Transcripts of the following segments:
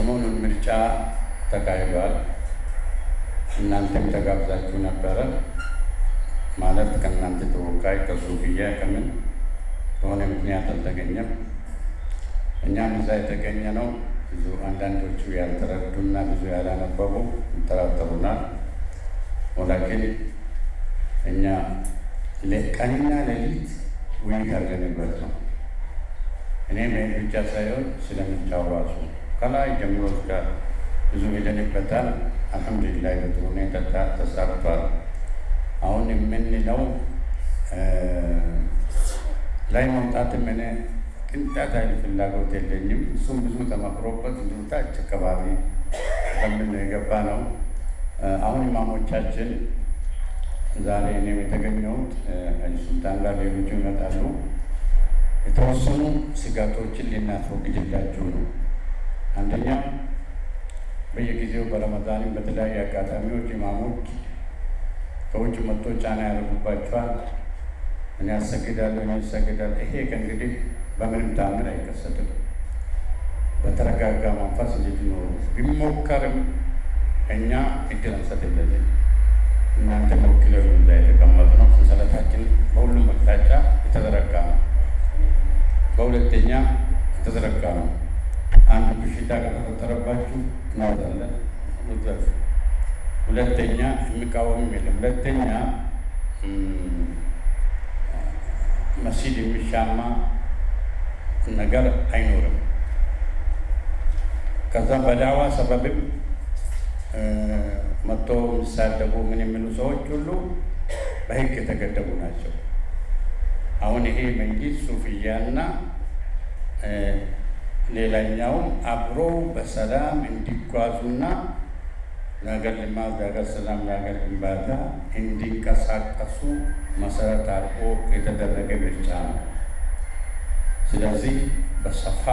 ሰሞኑን ምርጫ ተካሂዷል። እናንተም ተጋብዛችሁ ነበረ። ማለት ከእናንተ ተወካይ ከሱፍያ ከምን በሆነ ምክንያት አልተገኘም። እኛም እዛ የተገኘ ነው። ብዙ አንዳንዶቹ ያልተረዱና ብዙ ያላነበቡ ይጠራጠሩናል። ወላኪን እኛ ቀንና ሌሊት ውይይት አድርገንበት ነው። እኔ መሄድ ብቻ ሳይሆን ስለምርጫው ራሱ ከላይ ጀምሮ እስከ ብዙ ሄደንበታል። አልሐምዱሊላህ በጥሩ ሁኔታ ተሳክቷል። አሁን የምንለው ላይ መውጣትም እኔ ቅንጣት አይል ፍላጎት የለኝም። እሱም ብዙ ተመክሮበት ታች አካባቢ በምን የገባ ነው። አሁን ኢማሞቻችን ዛሬ እኔም የተገኘሁት ሱልጣን ጋር ሌሎቹ ይመጣሉ። የተወሰኑ ስጋቶችን ልናስወግድላችሁ ነው። አንደኛ በየጊዜው በረመዳንም በተለያዩ አጋጣሚዎች ኢማሞች ከውጭ መጥቶ ጫና ያደርጉባቸዋል። እኔ ያሰግዳለሁ እኔ ያሰግዳል። ይሄ ከእንግዲህ በምንም ታምር አይከሰትም። በተረጋጋ መንፈስ እንድትኖሩ ቢሞከርም እኛ እድል አንሰጥለትም። እናንተ ወክለው እዛ የተቀመጡ ነው። ሰንሰለታችን በሁሉም አቅጣጫ የተዘረጋ ነው። በሁለተኛ የተዘረጋ ነው። አንድ በሽታ ከተፈጠረባችሁ እናወጣለን። ሁለተኛ የሚቃወምም የለም። ሁለተኛ መስጂድ የሚሻማ ነገር አይኖርም። ከዛ በዳዋ ሰበብም መጥቶ የሚሳደቡ ምን የሚሉ ሰዎች ሁሉ በሕግ የተገደቡ ናቸው። አሁን ይሄ መንግስት ሱፍያና ሌላኛውም አብሮ በሰላም እንዲጓዙና ለሀገር ልማት፣ ለሀገር ሰላም፣ ለሀገር ግንባታ እንዲንቀሳቀሱ መሰረት አድርጎ የተደረገ ምርጫ ነው። ስለዚህ በሰፋ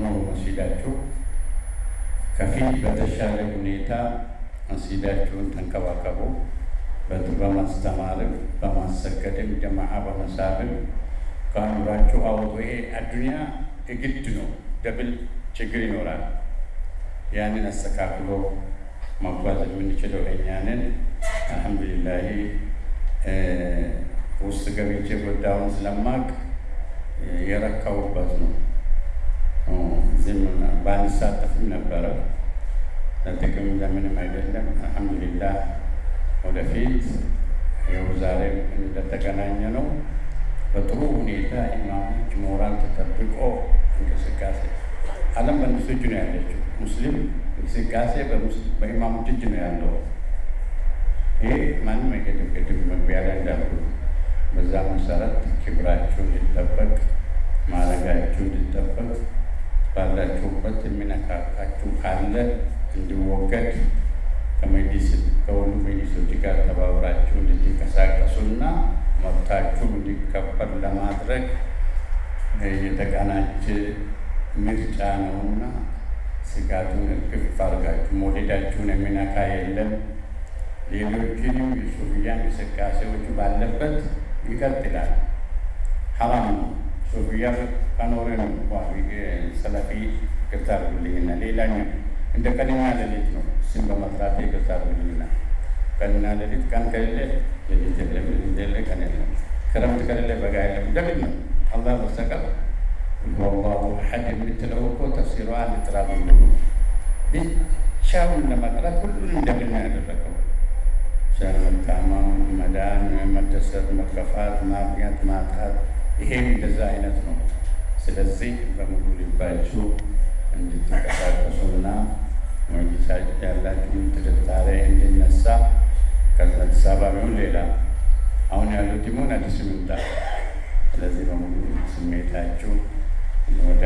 ነው መስጂዳችሁ ከፊት በተሻለ ሁኔታ መስጂዳችሁን ተንከባከቡ። በማስተማርም በማሰገድም ጀማዓ በመሳብም ከአእምሯችሁ አውጡ። ይሄ አዱንያ የግድ ነው። ደብል ችግር ይኖራል። ያንን አስተካክሎ መጓዝ የምንችለው እኛንን አልሐምዱሊላህ ውስጥ ገብቼ ጉዳዩን ስለማቅ የረካውበት ነው። ዝም ባንሳተፍም ነበረ ለጥቅም ለምንም አይደለም። አልሐምዱሊላህ ወደፊት ይኸው ዛሬም እንደተገናኘ ነው። በጥሩ ሁኔታ ኢማሞች ሞራል ተጠብቆ እንቅስቃሴ ዓለም በእነሱ እጅ ነው ያለችው። ሙስሊም እንቅስቃሴ በኢማሞች እጅ ነው ያለው። ይሄ ማንም አይገድም። ገድም መግቢያ ላይ እንዳሉ በዛ መሰረት ክብራችሁ እንዲጠበቅ ማለጋችሁ እንዲጠበቅ ባላችሁበት የሚነካካችሁ ካለ እንዲወገድ ከመጅሊስ ከሁሉ መጅሊሶች ጋር ተባብራችሁ እንድትንቀሳቀሱና መብታችሁ እንዲከበር ለማድረግ የተቀናጀ ምርጫ ነውና ስጋቱን እርግፍ አድርጋችሁ መውደዳችሁን የሚነካ የለም። ሌሎችንም የሱፍያ እንቅስቃሴዎች ባለበት ይቀጥላል። ሐራም ነው። ሱፍያ ከኖረ ነው ሰለፊ ይቅርታ አድርጉልኝና ሌላኛው እንደ ቀንና ሌሊት ነው። ስም በመጥራት ይቅርታ አድርጉልኝና ቀንና ሌሊት ቀን ከሌለ ሌሊት የለም፣ ቀን የለም፣ ክረምት ከሌለ በጋ የለም። እንደምን ነው አላህ በስተቀር ወላሁ አሐድ የምትለው እኮ ተፍሲሯ ጥራት ነው። ብቻውን ለመቅረት ሁሉን ነው ያደረገው? መታመም፣ መዳን፣ መደሰት፣ መከፋት፣ ማግኘት፣ ማጣት ይሄም እንደዛ አይነት ነው። ስለዚህ በሙሉ ልባችሁ እንድትንቀሳቀሱና መጅሊሳችሁ ያላችሁን ጥርጣሬ እንዲነሳ ከአዲስ አበባ ቢሆን ሌላ አሁን ያሉት ይሆን አዲስ ምንጣ። ስለዚህ በሙሉ ስሜታችሁ ወደ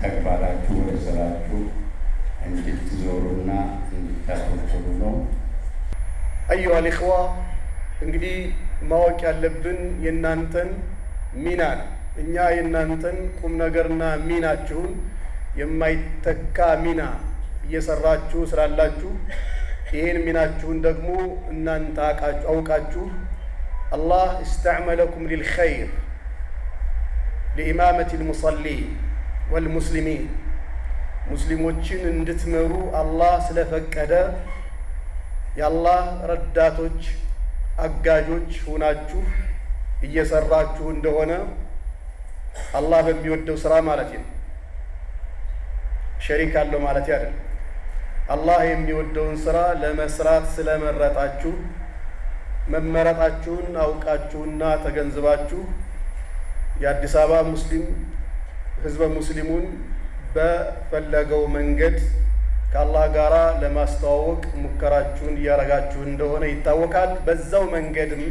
ተግባራችሁ ወደ ስራችሁ እንድትዞሩና እንድታተኩሩ ነው። አዩሃ ልእኽዋ እንግዲህ ማወቅ ያለብን የእናንተን ሚና ነው። እኛ የእናንተን ቁም ነገርና ሚናችሁን የማይተካ ሚና እየሰራችሁ ስላላችሁ ይህን ሚናችሁን ደግሞ እናንተ አውቃችሁ አላህ እስተዕመለኩም ሊልኸይር ሊኢማመት ልሙሰሊን ወልሙስሊሚን ሙስሊሞችን እንድትመሩ አላህ ስለፈቀደ የአላህ ረዳቶች አጋዦች ሆናችሁ እየሰራችሁ እንደሆነ አላህ በሚወደው ስራ ማለት ነው። ሸሪክ አለው ማለት አይደለም። አላህ የሚወደውን ስራ ለመስራት ስለመረጣችሁ መመረጣችሁን አውቃችሁና ተገንዝባችሁ የአዲስ አበባ ሙስሊም ህዝበ ሙስሊሙን በፈለገው መንገድ ከአላህ ጋር ለማስተዋወቅ ሙከራችሁን እያረጋችሁ እንደሆነ ይታወቃል። በዛው መንገድም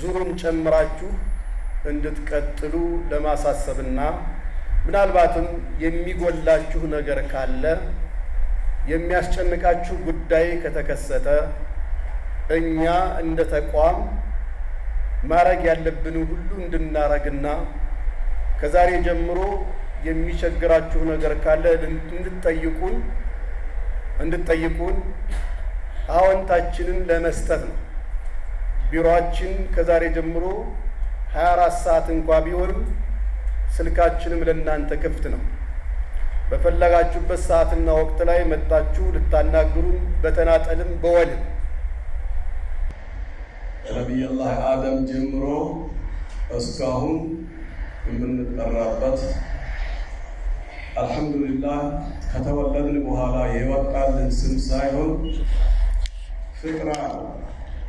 ዙሩን ጨምራችሁ እንድትቀጥሉ ለማሳሰብና ምናልባትም የሚጎላችሁ ነገር ካለ የሚያስጨንቃችሁ ጉዳይ ከተከሰተ እኛ እንደ ተቋም ማረግ ያለብን ሁሉ እንድናረግና ከዛሬ ጀምሮ የሚቸግራችሁ ነገር ካለ እንድትጠይቁን እንድትጠይቁን አዎንታችንን ለመስጠት ነው። ቢሮአችን ከዛሬ ጀምሮ 24 ሰዓት እንኳ ቢሆንም ስልካችንም ለእናንተ ክፍት ነው። በፈለጋችሁበት ሰዓትና ወቅት ላይ መጣችሁ ልታናግሩን በተናጠልም በወልም ነቢይላህ አደም ጀምሮ እስካሁን የምንጠራበት አልሐምዱሊላህ ከተወለድን በኋላ የወጣልን ስም ሳይሆን ፍጥራ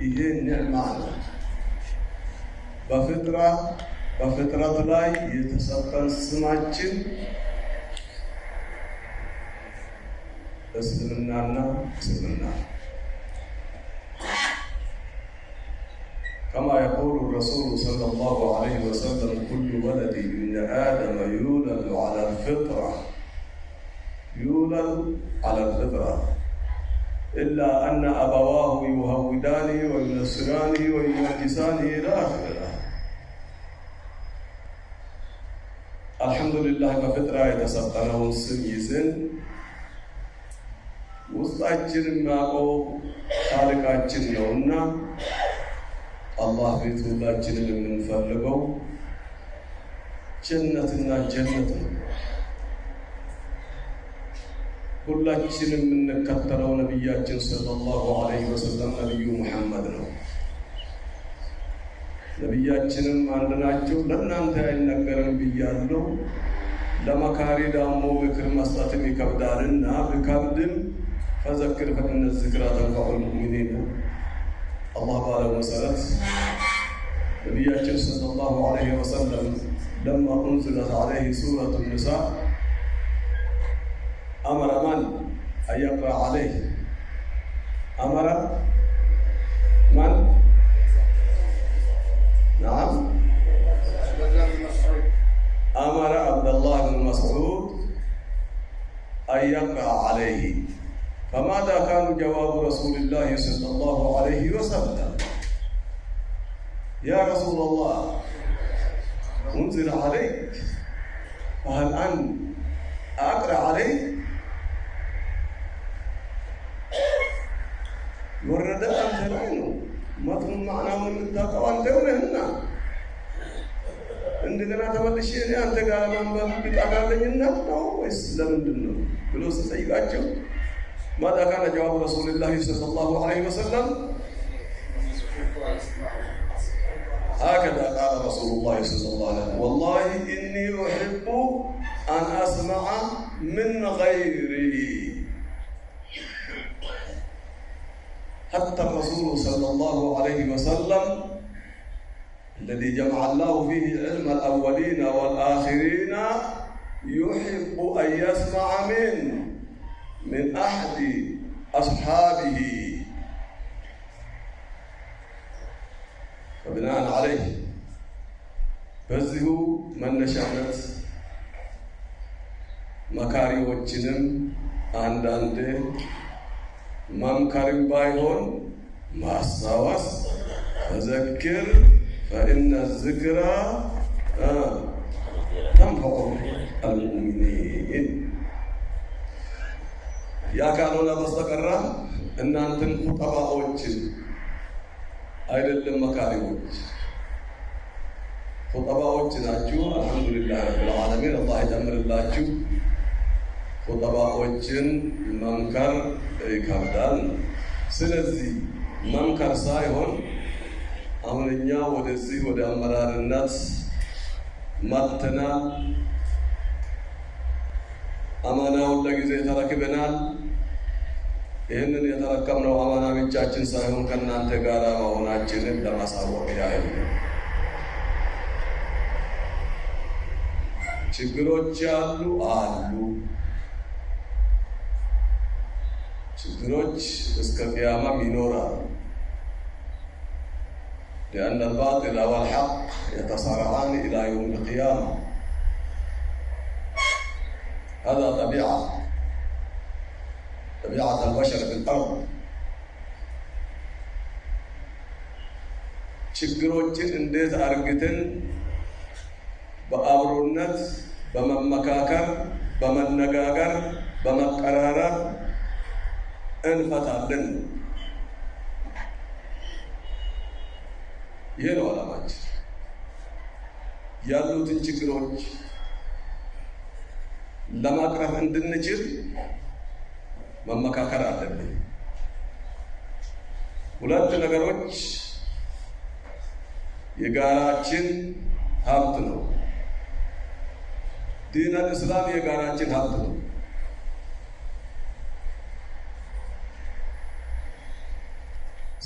ይሄ ኒዕማ ነው። በፍጥራ በፍጥረት ላይ የተሰጠን ስማችን እስልምናና እስልምና كما يقول الرسول صلى الله عليه وسلم كل ولد من آدم يولد على الفطرة يولد على الفطرة إلا أن أبواه يهودانه وينصرانه ويمجسانه إلى آخره الحمد لله በፍጥራ የተሰጠነውን ስም ይዘን ውስጣችን የሚያውቀው ታሪካችን ነውና አላህ ቤት ሁላችንን የምንፈልገው ጀነትና ጀነት ነው። ሁላችን የምንከተለው ነቢያችን ሰለላሁ ዐለይሂ ወሰለም ነቢዩ ሙሐመድ ነው። ነቢያችንም አንድ ናቸው። ለእናንተ አይነገርም ብያለሁ። ለመካሪ ደግሞ ምክር መስጠትም ይከብዳልና ቢከብድም ፈዘክር ፈኢነ ዚክራ ተንፈዑል ሙእሚኒን አላህ ባለው መሰረት ነቢያችን ሰለላሁ ዐለይሂ ወሰለም ለማ ኡንዝለት ዐለይሂ ሱረቱ ኒሳ አመረ ማን አየቅራ ዐለይህ አመረ ማን ነዓም አመረ አብደላህ ብን መስዑድ አን የቅራ ዐለይህ فماذا كان جواب رسول الله صلى الله عليه وسلم يا رسول الله انزل عليك فهل أنت أقرأ عليك ወረደ አንተ ላይ ነው። መትኑን ማዕናውን የምታውቀው አንተ ነህና እንደገና ተመልሼ እኔ አንተ ጋር ለማንበብ ብቃት አለኝና ነው ወይስ ለምንድን ነው ብሎ ስጠይቃቸው ماذا كان جواب رسول الله صلى الله عليه وسلم؟ هكذا قال رسول الله صلى الله عليه وسلم. والله إني أحب أن أسمع من غيري. حتى الرسول صلى الله عليه وسلم الذي جمع الله فيه علم الأولين والآخرين يحب أن يسمع منه. من أحد أصحابه فبناء عليه በዚሁ መነሻነት መካሪዎችንም አንዳንድ መምከርም ባይሆን ማስታወስ ፈዘክር ፈኢነ ዝክራ ተንፈዑ አልሙእሚኒን ያ ካልሆነ በስተቀራ እናንተን ኹጠባዎችን አይደለም መካሪዎች ኹጠባዎች ናችሁ። አልሐምዱሊላህ ረብል ዓለሚን አላህ ይጨምርላችሁ። ኹጠባዎችን መምከር ይከብዳል። ስለዚህ መምከር ሳይሆን አሁን እኛ ወደዚህ ወደ አመራርነት መጥተናል። አማናውን ለጊዜ ተረክበናል። ይህንን የተረከብነው አማና ብቻችን ሳይሆን ከእናንተ ጋር መሆናችንን ለማሳወቅ ያህል ነው። ችግሮች አሉ አሉ። ችግሮች እስከ ቅያማም ይኖራሉ። لأن الباطل والحق يتصارعان إلى يوم القيامة هذا طبيعة طبيعة البشر في الأرض ችግሮችን እንዴት አርግተን በአብሮነት በመመካከር በመነጋገር በመቀራረብ እንፈታለን። ይሄ ነው ዓላማችን። ያሉትን ችግሮች ለማቅረፍ እንድንችል መመካከር አለብን። ሁለት ነገሮች የጋራችን ሀብት ነው። ዲን አልእስላም የጋራችን ሀብት ነው።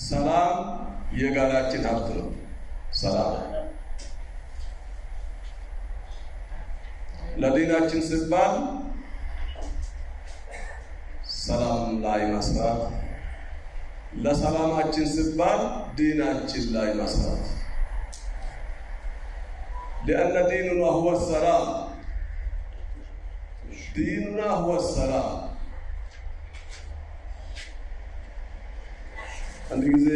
ሰላም የጋራችን ሀብት ነው። ሰላም ለዲናችን ሲባል ሰላም ላይ መስራት፣ ለሰላማችን ሲባል ዲናችን ላይ መስራት ሊአነ ዲኑና ሁወ ሰላም ዲኑና ሁወ ሰላም። አንድ ጊዜ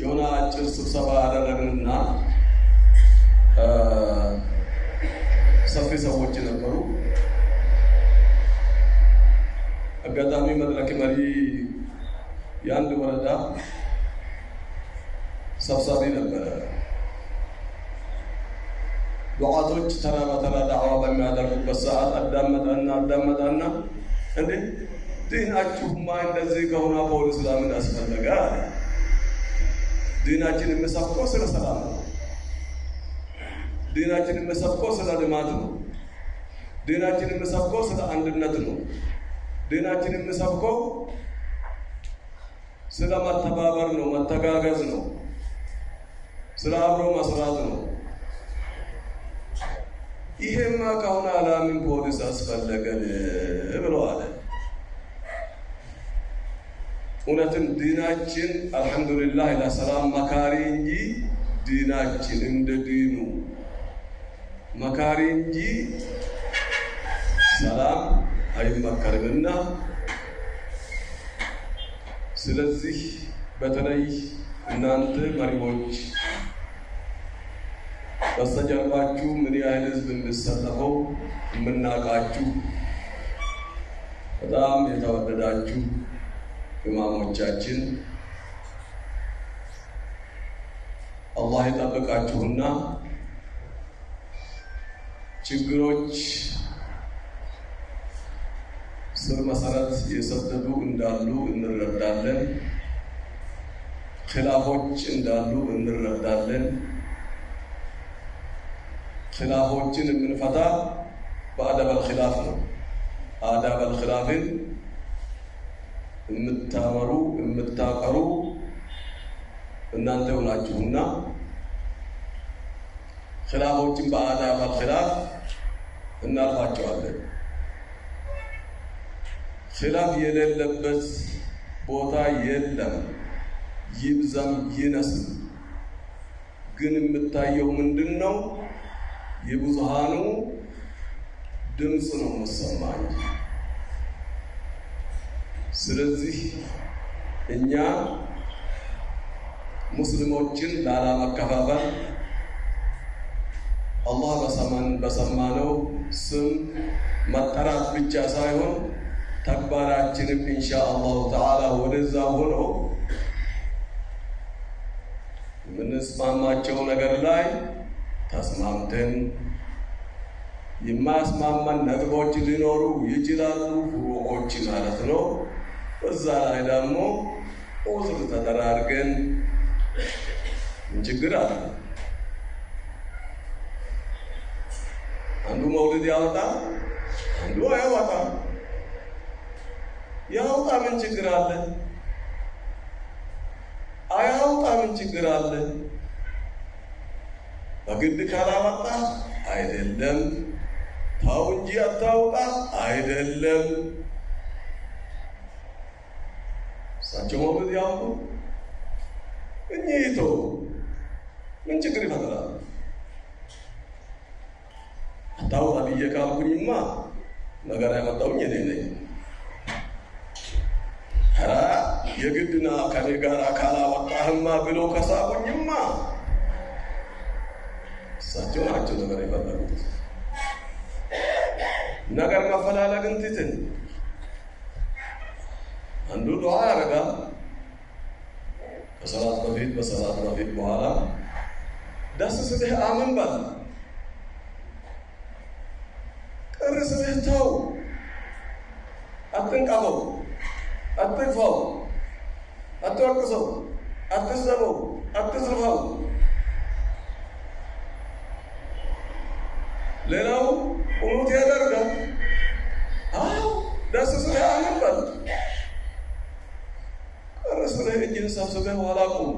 የሆነ አጭር ስብሰባ አደረግንና ሰፊ ሰዎች ነበሩ። አጋጣሚ መድረክ መሪ የአንድ ወረዳ ሰብሳቢ ነበረ። ዱዓቶች ተራ በተራ ዳዕዋ በሚያደርጉበት ሰዓት አዳመጣና አዳመጣና እንዴ ዲናችሁማ እንደዚህ ከሆነ ፖሊስ ለምን አስፈለገ? ዲናችን የሚሰብከው ስለ ሰላም ነው። ዲናችን የሚሰብከው ስለ ልማት ነው። ዲናችን የሚሰብከው ስለ አንድነት ነው። ዲናችን የሚሰብከው ስለ መተባበር ነው፣ መተጋገዝ ነው፣ ስለ አብሮ መስራት ነው። ይሄማ ከሆነ አላምን ፖሊስ አስፈለገን ብለዋል። እውነትም ዲናችን አልሐምዱሊላህ ለሰላም መካሪ እንጂ ዲናችን እንደ ዲኑ መካሪ እንጂ ሰላም አይመከርምና ስለዚህ በተለይ እናንተ መሪዎች በስተጀርባችሁ ምን ያህል ህዝብ እንድሰለፈው የምናውቃችሁ በጣም የተወደዳችሁ ኢማሞቻችን አላህ ይጠብቃችሁና ችግሮች ስር መሰረት የሰደዱ እንዳሉ እንረዳለን። ኪላፎች እንዳሉ እንረዳለን። ኪላፎችን የምንፈታ በአደበል ኪላፍ ነው። አዳበል ኪላፍን የምታመሩ የምታቀሩ እናንተ ሆናችሁና ኪላፎችን በአዳበል ኪላፍ እናልፋቸዋለን። ኪላፍ የሌለበት ቦታ የለም፣ ይብዛም ይነስም። ግን የምታየው ምንድን ነው? የብዙሃኑ ድምፅ ነው የምሰማኝ። ስለዚህ እኛ ሙስሊሞችን ላለመከፋፈል አላህ በሰማነው ስም መጠራት ብቻ ሳይሆን ተግባራችንም ኢንሻ አላሁ ተዓላ ወደዛ ሆኖ የምንስማማቸው ነገር ላይ ተስማምተን የማያስማማን ነጥቦች ሊኖሩ ይችላሉ፣ ፍሩቆች ማለት ነው። በዛ ላይ ደግሞ ዑዝር ተደራርገን ምን ችግር አለ? አንዱ መውልድ ያወጣል፣ አንዱ አያወጣም። ያውጣ ምን ችግር አለ? አያውጣ ምን ችግር አለ? በግድ ካላወጣ አይደለም፣ ታው እንጂ አታውጣ አይደለም። እሳቸው መውለድ ያውቁ እኚህቶ ምን ችግር ይፈጥራል? አታውጣ ብዬ ካልኩኝማ ነገር ያመጣውኝ እኔ ነኝ። የግድና ከኔ ጋር ካላወጣህማ ብሎ ከሳቡኝማ እሳቸው ናቸው ነገር የፈለጉት። ነገር መፈላለግን ትትን አንዱ ዱዓ ያደርጋል ከሰላት በፊት በሰላት በፊት በኋላ ደስ ስልህ አምን በል ቅር ስልህ ተው አትንቀበው አትግፋው አትወቅሰው አትስደበው አትዝርፈው ሌላው ቁኑት ያደርጋል አዎ ደስ ስልህ አምን በል ቅር ስልህ እጅን ሰብስበህ ኋላ ቁም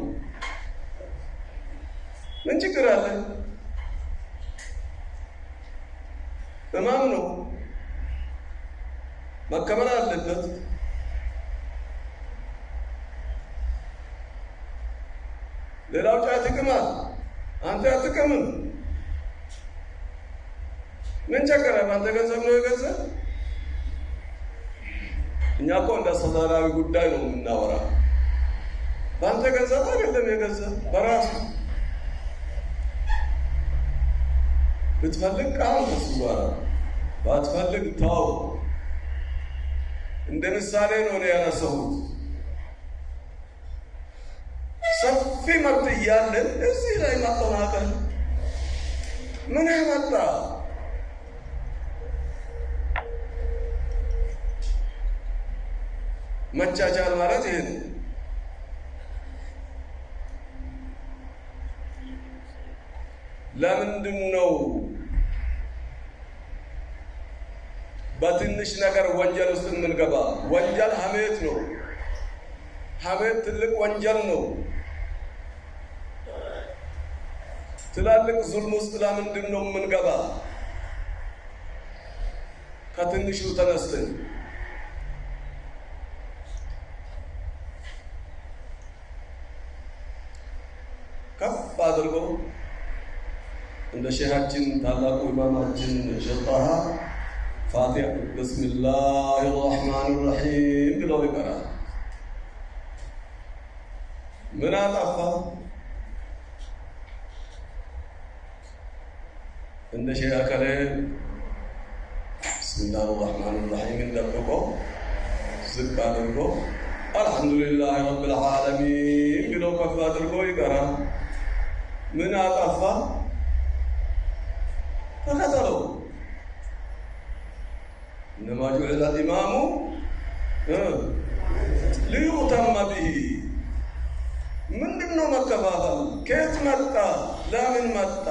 ምን ችግር አለ ህማም ነው መከመል አለበት ሌላው ጫት ይቅማል አንተ አትቅምም ምን ቸገረ በአንተ ገንዘብ ነው የገንዘብ እኛ አስተዳዳሪ ጉዳይ ነው የምናወራ። በአንተ ገንዘብ አይደለም የገንዘብ በራሱ ብትፈልግ ቃል ከሱ ጋር ባትፈልግ ተው። እንደ ምሳሌ ነው ያነሳሁት ሰፊ መብት እያለን እዚህ ላይ ማጠናቀል ምን ያመጣ? መቻቻል ማለት ይሄ ነው። ለምንድን ነው በትንሽ ነገር ወንጀል ውስጥ የምንገባ? ወንጀል ሀሜት ነው። ሀሜት ትልቅ ወንጀል ነው። ትላልቅ ዙልም ውስጥ ለምንድን ነው የምንገባ? ከትንሹ ተነስተን ከፍ አድርጎ እንደ ሼሃችን ታላቁ ኢማማችን فاتحة بسم الله الرحمن الرحيم. بلوي برا من علاقة عند شيء أكله بسم الله الرحمن الرحيم. من ربكم سكانكم الحمد لله رب العالمين. بلوي كفاتر بلوي كرا من علاقة فكتلوا እነማ ጁዕለ ኢማሙ ሊዩተመ ብሂ። ምንድን ነው መከፋፈል? ከየት መጣ? ለምን መጣ?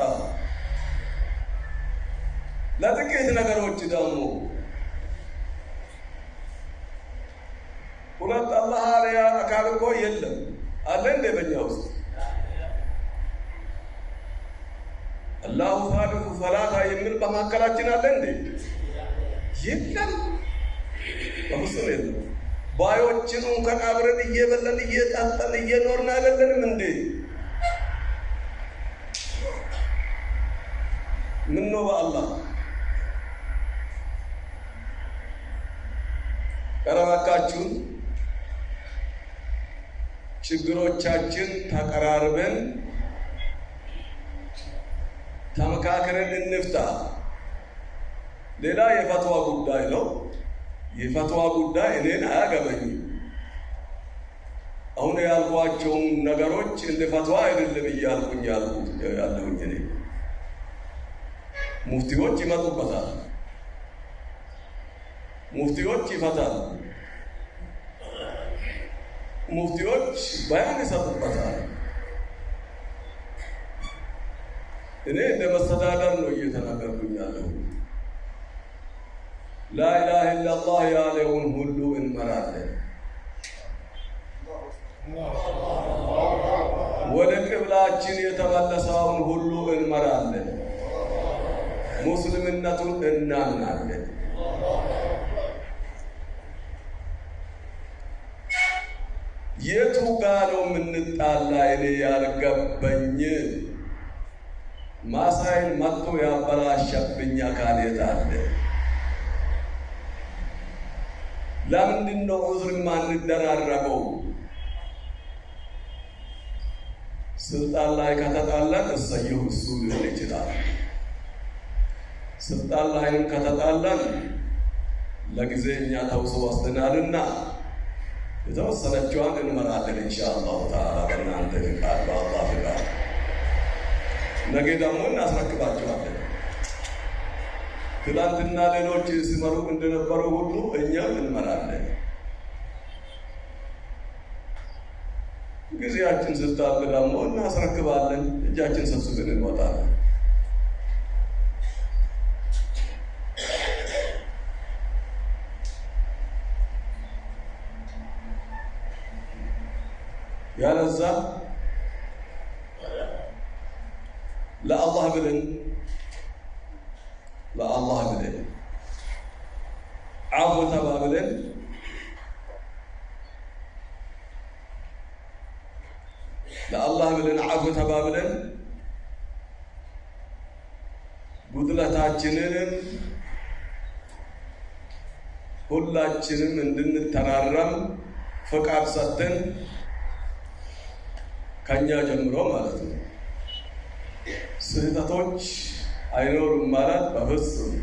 ለጥቂት ነገሮች ደግሞ ሁለት አላህ አርያ አካል እኮ የለም አለ እንደ በኛ ውስጥ አላሁ ሳሊሱ ሰላሳ የሚል በመካከላችን አለ እንዴ? የለም፣ በፍጹም የለም። ባዮችን እንኳን አብረን እየበለን እየጠጠን እየኖርን አይደለንም እንዴ? ምን ነው በአላህ ቀረባካችሁን ችግሮቻችን ተቀራርበን ተመካከረን እንፍታ። ሌላ የፈትዋ ጉዳይ ነው። የፈትዋ ጉዳይ እኔን አያገበኝም። አሁን ያልኳቸውን ነገሮች እንደ ፈትዋ አይደለም እያልኩኝ ያለሁኝ እኔ ሙፍቲዎች ይመጡበታል፣ ሙፍቲዎች ይፈታል፣ ሙፍቲዎች በያን ይሰጡበታል። እኔ እንደ መስተዳደር ነው እየተናገርኩኝ ያለሁ። ላኢላሃ ኢላላህ ያለውን ሁሉ እንመራለን። ወደ ቅብላችን የተመለሰውን ሁሉ እንመራለን። ሙስልምነቱን እናምናለን። የቱ ጋ ነው የምንጣላ? እኔ ያልገበኝ ማሳይን መጥቶ ያበላሸብኝ አካል የት አለ? ለምንድን ነው ዑዝር ማንደራረገው? ስልጣን ላይ ከተጣላን እሰየው እሱ ሊሆን ይችላል። ስልጣን ላይም ከተጣላን ለጊዜ እኛ ተውሶ ወስደናልና የተወሰነችዋን እንመራለን ኢንሻአላሁ ተዓላ በእናንተ ፍቃድ፣ በአላህ ፍቃድ። ነገ ደግሞ እናስረክባቸዋለን። ትናንትና ሌሎች ሲመሩ እንደነበሩ ሁሉ እኛም እንመራለን። ጊዜያችን ስታልቅ ደግሞ እናስረክባለን። እጃችን ሰብስበን እንወጣለን። ያለዛ ለአላህ ብለን ለአላህ ብለን አፉ ተባብለን ለአላህ ብለን አፉ ተባብለን ጉድለታችንንም ሁላችንም እንድንተራረም ፍቃድ ሰጥተን ከኛ ጀምሮ ማለት ነው። ስህተቶች አይኖሩም ማለት በፍጹም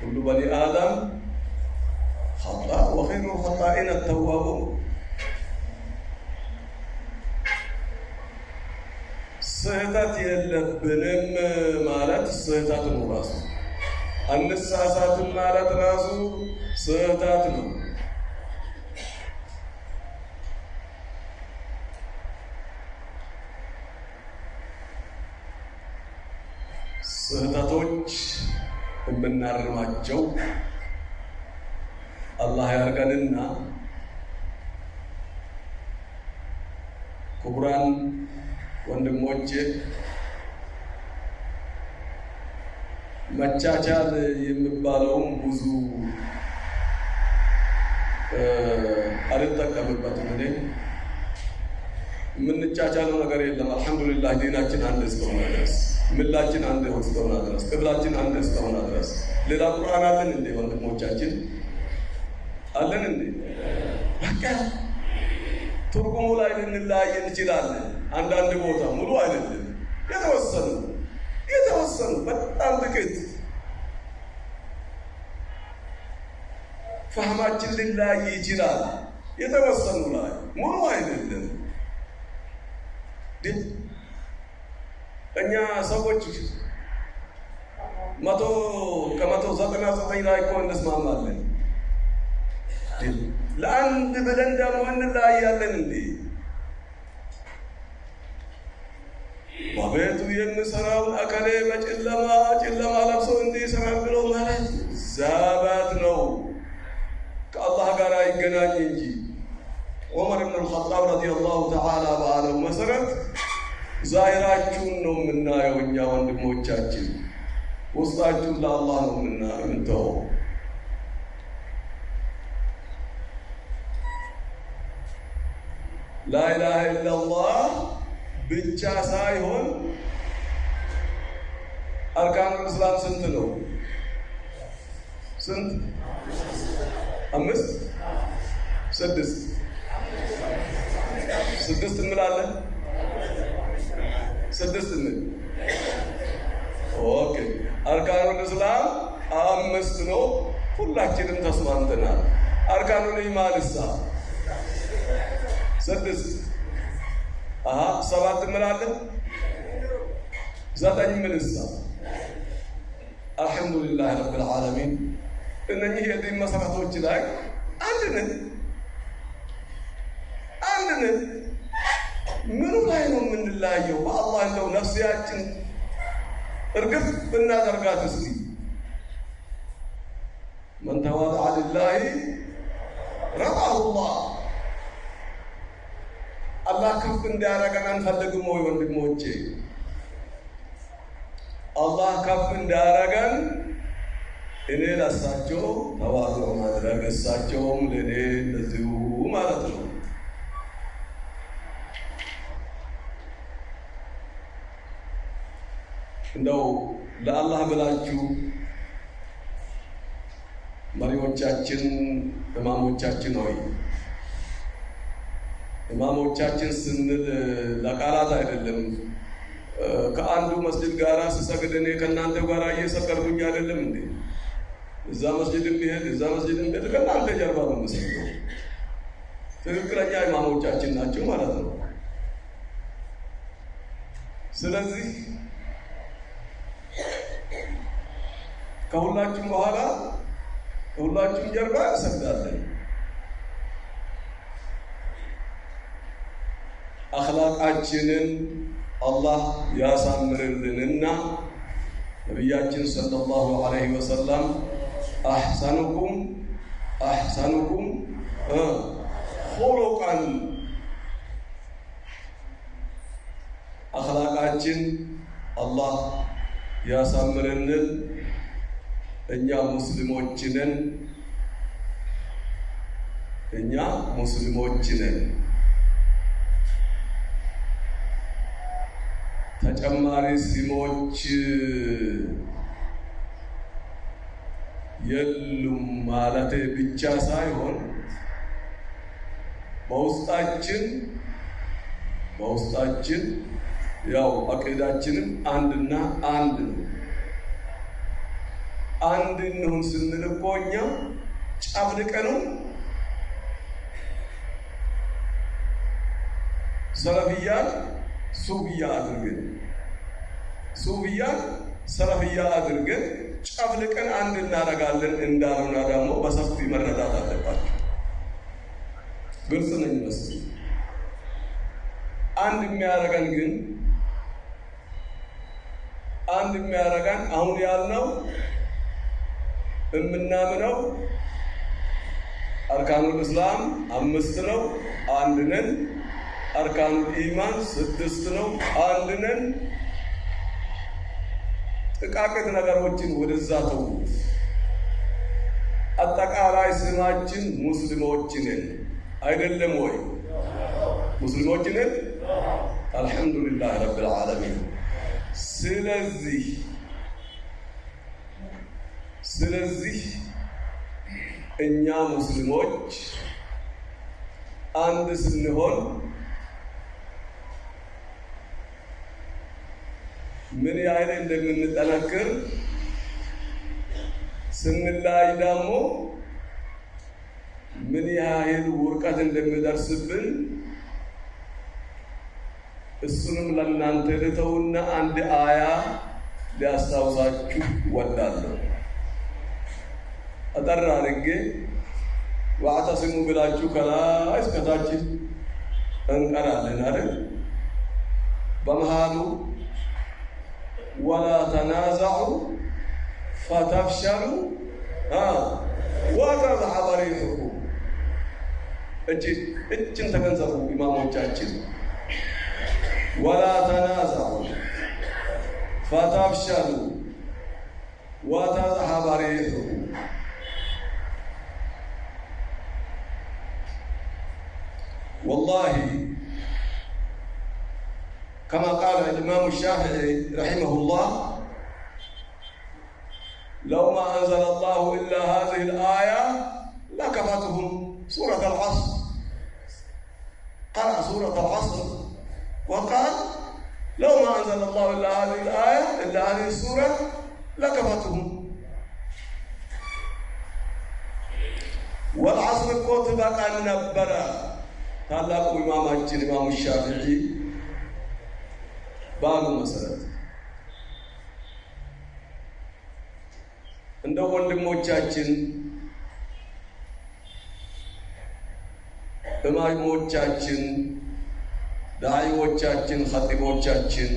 ሁሉ በኒ አደም ኸጣ ወኸይሩ ኸጣኢነ ተዋቡን ስህተት የለብንም ማለት ስህተት ነው ራሱ። አንሳሳትም ማለት ራሱ ስህተት ነው። ስህተቶች የምናርማቸው አላህ ያርገንና ክቡራን ወንድሞቼ መቻቻል የሚባለውም ብዙ አልጠቀምበትም። እኔ የምንቻቻለው ነገር የለም። አልሐምዱሊላህ ዲናችን አንድ እስከሆነ ድረስ ምላችን አንድ እስከሆነ ድረስ ቅብላችን አንድ እስከሆነ ድረስ ሌላ ቁርአን አለን እንዴ? ወንድሞቻችን አለን እንዴ? በቃ ትርጉሙ ላይ ልንለያይ እንችላለን። አንዳንድ ቦታ ሙሉ አይደለም፣ የተወሰኑ የተወሰኑ በጣም ጥቂት ፈህማችን ሊለያይ ይችላል። የተወሰኑ ላይ ሙሉ አይደለም። እኛ ሰዎች መቶ ከመቶ ዘጠና ዘጠኝ ላይ እኮ እንስማማለን። ለአንድ ብለን ደግሞ እንለያያለን እንዴ? በቤቱ የሚሰራውን አከሌ በጨለማ ጨለማ ለብሶ እንዲህ ይሰራል ብሎ ማለት ዛባት ነው። ከአላህ ጋር አይገናኝ እንጂ ዑመር ብን አልኸጣብ ረዲየላሁ ተዓላ ባለው መሰረት ዛሂራችሁን ነው የምናየው እኛ ወንድሞቻችን፣ ውስጣችሁን ለአላህ ነው የምንተወው። ላኢላሃ ኢለላህ ብቻ ሳይሆን አርካኑል እስላም ስንት ነው? ስንት? አምስት? ስድስት? ስድስት እንላለን። ስድስት እንል። okay أركان الإسلام አምስት ነው። ሁላችንም ተስማምተናል። أركان الإيمان ሳ ስድስት አሀ ሰባት እንላለን። ዘጠኝ ምንሳ الحمد لله رب العالمين እነኚህ የዲን መሰረቶች ላይ አንድ ነን አንድ ነን። ምኑ ላይ ነው የምንለያየው? በአላህ እንደው ነፍሲያችን እርግፍ ብናደርጋት እስቲ መን ተዋضዐ ሊላሂ ረፈዐሁ ላህ አላህ ከፍ እንዲያደርገን አንፈልግም ወይ ወንድሞቼ? አላህ ከፍ እንዲያደርገን እኔ ለእሳቸው ተዋጽኦ ማድረግ እሳቸውም ለእኔ እንደዚሁ ማለት ነው። እንደው ለአላህ ብላችሁ መሪዎቻችን፣ እማሞቻችን ሆይ እማሞቻችን ስንል ለቃላት አይደለም። ከአንዱ መስጅድ ጋር ስሰግድ እኔ ከእናንተ ጋር እየሰገድኩኝ አይደለም እንዴ? እዛ መስጅድ ቢሄድ እዛ መስጅድ ቢሄድ ከእናንተ ጀርባ ነው የምሰግደው። ትክክለኛ ኢማሞቻችን ናቸው ማለት ነው። ስለዚህ ከሁላችሁም በኋላ ከሁላችሁም ጀርባ እንሰግዳለን። አኽላቃችንን አላህ ያሳምርልንና ነቢያችን ሰለላሁ ዐለይሂ ወሰለም አሕሰኑኩም አሕሰኑኩም ኹሉቀን አኽላቃችን አላህ ያሳምርልን። እኛ ሙስሊሞችንን እኛ ሙስሊሞችንን ተጨማሪ ስሞች የሉም ማለት ብቻ ሳይሆን በውስጣችን በውስጣችን ያው አቂዳችንም አንድና አንድ ነው። አንድ እንሁን ስንል እኮ እኛ ጨፍልቀነው ሰለፍያን ሱፍያ አድርገን ሱፍያን ሰለፍያ አድርገን ጨፍልቀን አንድ እናደርጋለን እንዳሉና ደግሞ በሰፊ መረዳት አለባቸው። ግልጽ ነኝ መስል አንድ የሚያደርገን ግን አንድ የሚያደርገን አሁን ያልነው የምናምነው አርካኑል እስላም አምስት ነው፣ አንድ ነን። አርካኑል ኢማን ስድስት ነው፣ አንድ ነን። ጥቃቅት ነገሮችን ወደዛ ተዉት። አጠቃላይ ስማችን ሙስሊሞች ነን አይደለም ወይ? ሙስሊሞች ነን። አልሐምዱሊላህ ረብል ዓለሚን። ስለዚህ ስለዚህ እኛ ሙስሊሞች አንድ ስንሆን ምን ያህል እንደምንጠነክር ስንላይ ደግሞ ምን ያህል ውርቀት እንደሚደርስብን እሱንም ለእናንተ ልተውና አንድ አያ ሊያስታውሳችሁ ወዳለሁ። አጠር አድርጌ ዋዕተሲሙ ብላችሁ ከላይ እስከታች እንቀራለን አይደል? በመሃሉ ወላ ተናዛዑ ፈተፍሸሉ ወተዝሐበ ሪሑኩም። እችን ተገንዘቡ ኢማሞቻችን። ወላ ተናዛዑ ፈተፍሸሉ ወተዝሐበ ሪሑኩም والله كما قال الإمام الشافعي رحمه الله لو ما أنزل الله إلا هذه الآية لكفتهم سورة العصر. قرأ سورة العصر وقال لو ما أنزل الله إلا هذه الآية إلا هذه السورة لكفتهم والعصر كتب بقى النبرة ታላቁ ኢማማችን ኢማሙ ሻፊዒ ባሉ መሰረት እንደ ወንድሞቻችን እማሞቻችን፣ ዳዒዎቻችን፣ ኸጢቦቻችን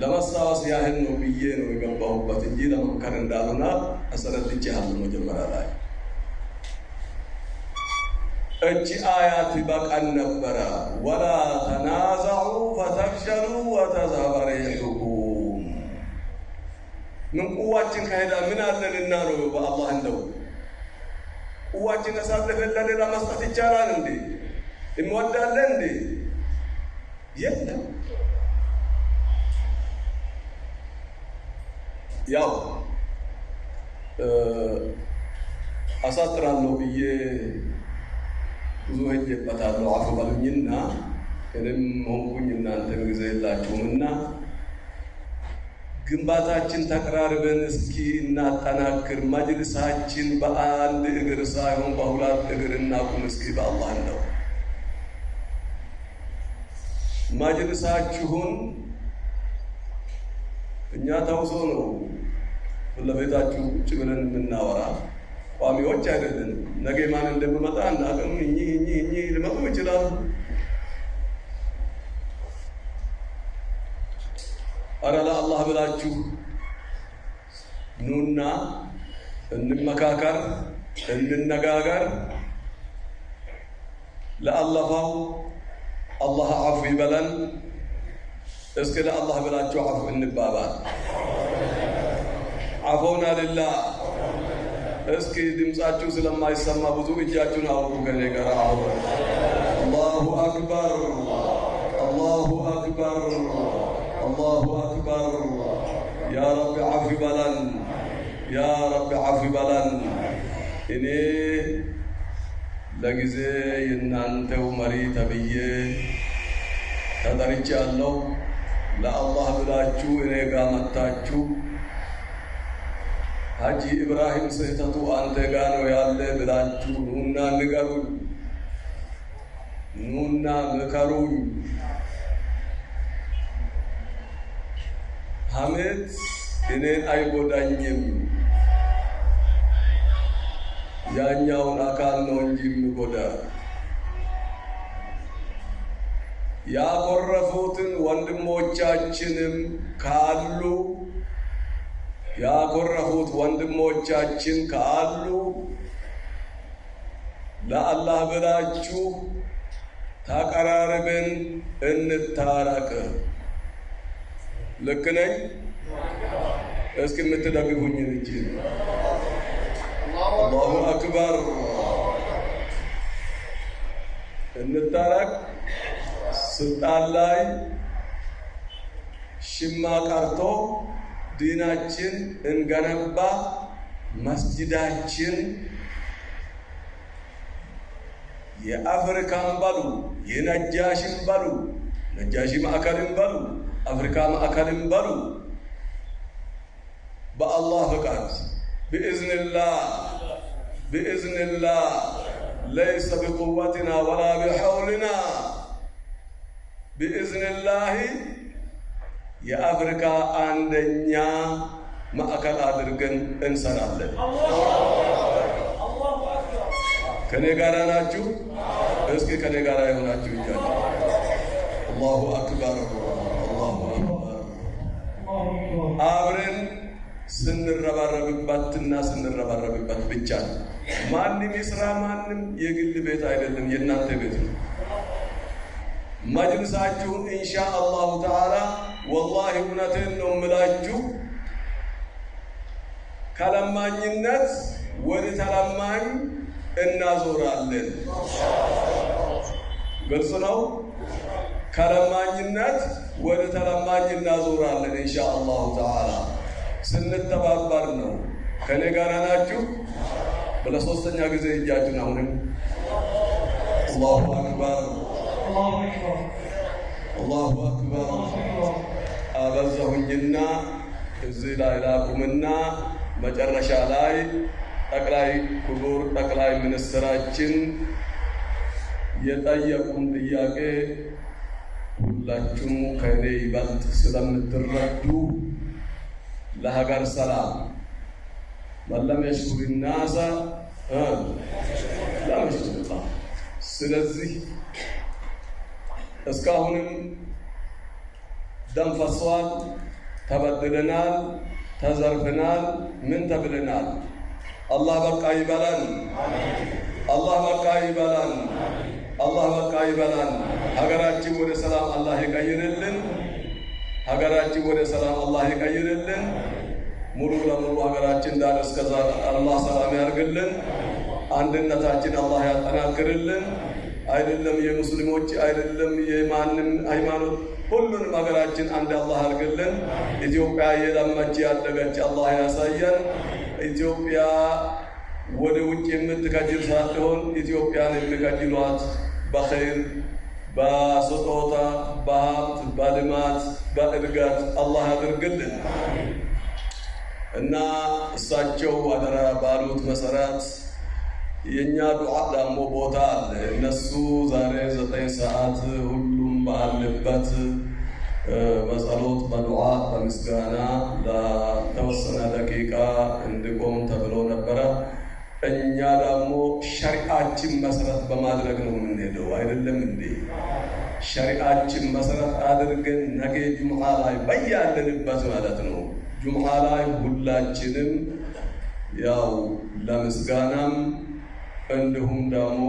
ለማስታወስ ያህል ነው ብዬ ነው የገባሁበት እንጂ ለመምከር እንዳልሆነ አስረድቼሃለሁ መጀመሪያ ላይ። እቺ አያት በቀን ነበረ ወላ ተናዘዑ ፈተፍሸሉ ወተዝሀበ ምን ቁዋችን ከሄዳ ምን አለንና ነው በአላህ እንደው ቁዋችን አሳልፈን ለሌላ መስጠት ይቻላል እንዴ? እንወዳለን እንዴ? የለም። ያው አሳጥራለሁ ብዬ ብዙ ሄጄበታለሁ። አፉ በሉኝና እኔም ሆንኩኝ እናንተም ጊዜ የላችሁምና ግንባታችን ተቀራርበን እስኪ እናጠናክር። መጅልሳችን በአንድ እግር ሳይሆን በሁለት እግር እናቁም እስኪ በአላህ ነው። መጅልሳችሁን እኛ ተውሶ ነው ፊት ለፊታችሁ ቁጭ ብለን የምናወራ ቋሚዎች አይደለንም። ነገ ማን እንደምመጣ እናቅም። እኚህ እኚህ እኚህ ሊመጡ ይችላሉ። አረ ለአላህ ብላችሁ ኑና እንመካከር፣ እንነጋገር። ለአለፋው አላህ አፉ ይበለን። እስኪ ለአላህ ብላችሁ አፉ እንባባል። አፎና ልላህ እስኪ ድምፃችሁ ስለማይሰማ ብዙ እጃችሁን አውጡ ከኔ ጋር አሁ አላሁ አክበር አላሁ አክበር አላሁ አክበር ያ ረቢ ዓፊ በለን ያ ረቢ ዓፊ በለን እኔ ለጊዜ የእናንተው መሪ ተብዬ ተጠርቼ ያለው ለአላህ ብላችሁ እኔ ጋር መጥታችሁ ሀጂ ኢብራሂም ስህተቱ አንተ ጋ ነው ያለ ብላችሁ ኑና ንገሩኝ፣ ኑና ምከሩኝ። ሐሜት እኔን አይጎዳኝም፣ ያኛውን አካል ነው እንጂ የሚጎዳ። ያኮረፉትን ወንድሞቻችንም ካሉ ያኮረፉት ወንድሞቻችን ካሉ ለአላህ ብላችሁ ተቀራርበን እንታረቅ። ልክ ነኝ? እስኪ የምትደግፉኝ እጅ አላሁ አክበር። እንታረቅ። ስልጣን ላይ ሽማ ቀርቶ ዲናችን እንገነባ። መስጅዳችን የአፍሪካን በሉ የነጃሽን በሉ ነጃሺ ማዕከልን በሉ አፍሪካ ማዕከልን በሉ በአላህ ፍቃድ ብኢዝንላህ ብኢዝንላህ ለይሰ ቢቁወትና ወላ ቢሐውልና ብኢዝንላህ የአፍሪካ አንደኛ ማዕከል አድርገን እንሰራለን። ከኔ ጋር ናችሁ? እስኪ ከኔ ጋር የሆናችሁ ይቻል። አላሁ አክበር፣ አላሁ አክበር። አብረን ስንረባረብበትና ስንረባረብበት ብቻ ማንም ይስራ ማንም የግል ቤት አይደለም፣ የእናንተ ቤት ነው። መጅልሳችሁን ኢንሻ አላሁ ተዓላ ወላሂ እውነቴን ነው የምላችሁ ከለማኝነት ወደ ተለማኝ እናዞራለን። ግልጽ ነው። ከለማኝነት ወደ ተለማኝ እናዞራለን ኢንሻ አላሁ ተዓላ ስንተባበር ነው። ከእኔ ጋር ናችሁ? ለሶስተኛ ጊዜ እጃችሁን አሁንም አላሁ አክበር አላሁ አክበር አበዛሁኝና እዚህ ላይ ላቁምና መጨረሻ ላይ ጠቅላይ ክቡር ጠቅላይ ሚኒስትራችን የጠየቁን ጥያቄ ሁላችሁም ከእኔ ይበልጥ ስለምትረዱ ለሀገር ሰላም። መለም ናሰ ለመሽኩርላ ስለዚህ እስካሁንም ደም ፈሷል፣ ተበድለናል፣ ተዘርፍናል፣ ምን ተብለናል። አላህ በቃ ይበላን። አላህ በቃ ይበላን። አላህ በቃ ይበላን። ሀገራችን ወደ ሰላም አላህ ይቀይርልን። ሀገራችን ወደ ሰላም አላህ ይቀይርልን። ሙሉ ለሙሉ ሀገራችን ዳር እስከዛ አላህ ሰላም ያርግልን። አንድነታችን አላህ ያጠናክርልን። አይደለም የሙስሊሞች አይደለም የማንም ሃይማኖት ሁሉንም ሀገራችን አንድ አላህ አድርግልን። ኢትዮጵያ የለመች ያደገች አላህ ያሳየን። ኢትዮጵያ ወደ ውጭ የምትከጅል ሳትሆን ኢትዮጵያን የሚከጅሏት በኸይር በስጦታ በሀብት በልማት በእድገት አላህ ያድርግልን እና እሳቸው አደራ ባሉት መሰረት የእኛ ዱዓ ደግሞ ቦታ አለ። እነሱ ዛሬ ዘጠኝ ሰዓት ሁሉም ባለበት በጸሎት በዱዓ በምስጋና ለተወሰነ ደቂቃ እንዲቆም ተብሎ ነበረ። እኛ ደግሞ ሸሪአችን መሰረት በማድረግ ነው የምንሄደው። አይደለም እንዴ? ሸሪአችን መሰረት አድርገን ነገ ጁምዓ ላይ በያለንበት ማለት ነው ጁምዓ ላይ ሁላችንም ያው ለምስጋናም እንዲሁም ደግሞ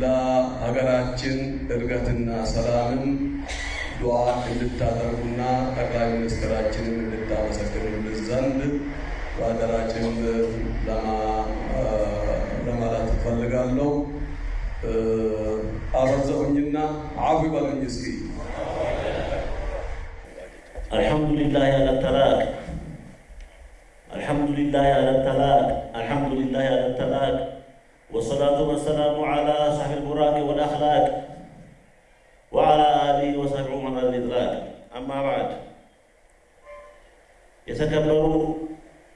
ለሀገራችን እድገትና ሰላምም ዱዓ እንድታደርጉና ጠቅላይ ሚኒስትራችንም እንድታመሰግኑልን ዘንድ በሀገራችን ለማለት እፈልጋለሁ። አበዛሁኝና አፉ በሉኝ እስኪ። አልሐምዱሊላህ አለ ተላቅ አልሐምዱሊላህ አለ ተላቅ ወሰላቱ ወሰላሙ ዓላ ሳሒብ ልቡራክ ወልአኽላቅ ወዓላ አሊህ ወሰሕቢሁ መን ልኢድራክ አማ ባዕድ የተከበሩ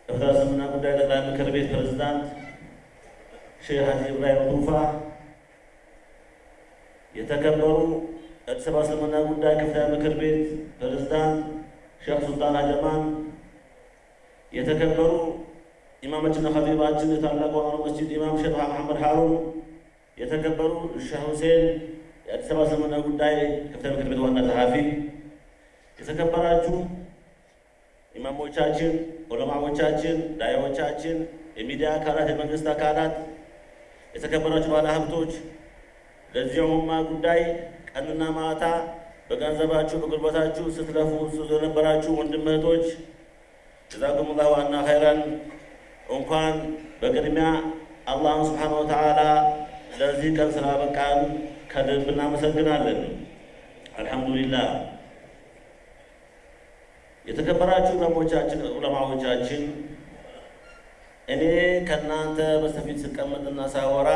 የፍትሐ እስልምና ጉዳይ ጠቅላይ ምክር ቤት ፕሬዝዳንት ሼህ ሀጂ ኢብራሂም ቱፋ፣ የተከበሩ የአዲስ አበባ እስልምና ጉዳይ ከፍተኛ ምክር ቤት ፕሬዝዳንት ሼክ ሱልጣን ሀጀማን፣ የተከበሩ ኢማማችንና ኸጢባችን የታላቁ አንዋር መስጂድ ኢማም ሼክ መሐመድ ሀሩን፣ የተከበሩ ሼህ ሁሴን የአዲስ አበባ እስልምና ጉዳይ ከፍተኛ ምክር ቤት ዋና ጸሐፊ፣ የተከበራችሁ ኢማሞቻችን፣ ዑለማዎቻችን፣ ዳያዎቻችን፣ የሚዲያ አካላት፣ የመንግስት አካላት፣ የተከበራችሁ ባለ ሀብቶች፣ ለዚህ ኡማ ጉዳይ ቀንና ማታ በገንዘባችሁ በጉልበታችሁ ስትለፉ ስለነበራችሁ ወንድም እህቶች ጀዛኩሙላሁ አና ኸይረን። እንኳን በቅድሚያ አላህን ስብሓነ ወተዓላ ለዚህ ቀን ስላበቃን ከልብ እናመሰግናለን። አልሐምዱሊላህ። የተከበራችሁ ዑለሞቻችን ዑለማዎቻችን እኔ ከእናንተ በስተፊት ስቀመጥና ሳወራ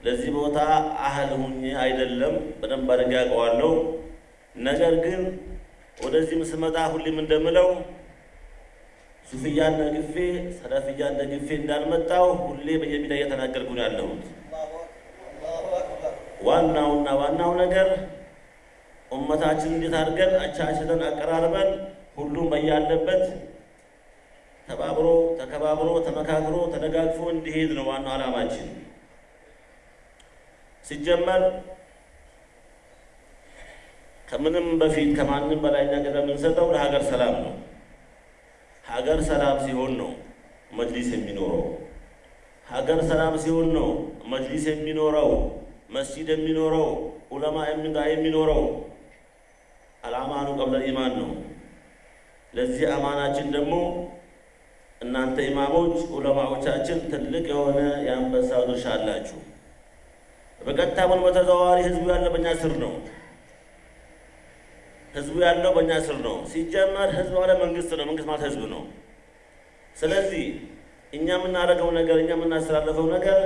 ለዚህ ቦታ አህል ሁኜ አይደለም፣ በደንብ አድርጌ አውቀዋለሁ። ነገር ግን ወደዚህም ስመጣ ሁሌም እንደምለው ሱፍያን ደግፌ ሰለፍያን ደግፌ እንዳልመጣው ሁሌ በየሚዲያ እየተናገርኩ ነው ያለሁት። ዋናውና ዋናው ነገር ኡመታችን እንዴት አድርገን አቻችለን አቀራርበን ሁሉም በያለበት ተባብሮ ተከባብሮ ተመካክሮ ተደጋግፎ እንዲሄድ ነው ዋናው ዓላማችን። ሲጀመር ከምንም በፊት ከማንም በላይ ቅድሚያ የምንሰጠው ለሀገር ሰላም ነው። ሀገር ሰላም ሲሆን ነው መጅሊስ የሚኖረው። ሀገር ሰላም ሲሆን ነው መጅሊስ የሚኖረው፣ መስጂድ የሚኖረው፣ ዑለማ የሚኖረው። አልአማኑ ቀብለ ኢማን ነው። ለዚህ አማናችን ደግሞ እናንተ ኢማሞች ዑለማዎቻችን ትልቅ የሆነ የአንበሳው ድርሻ አላችሁ። በቀጥታ ሆነ በተዘዋዋሪ ህዝቡ ያለው በእኛ ስር ነው። ህዝቡ ያለው በእኛ ስር ነው። ሲጀመር ህዝብ ማለት መንግስት ነው። መንግስት ማለት ህዝብ ነው። ስለዚህ እኛ የምናደርገው ነገር እኛ የምናስተላለፈው ነገር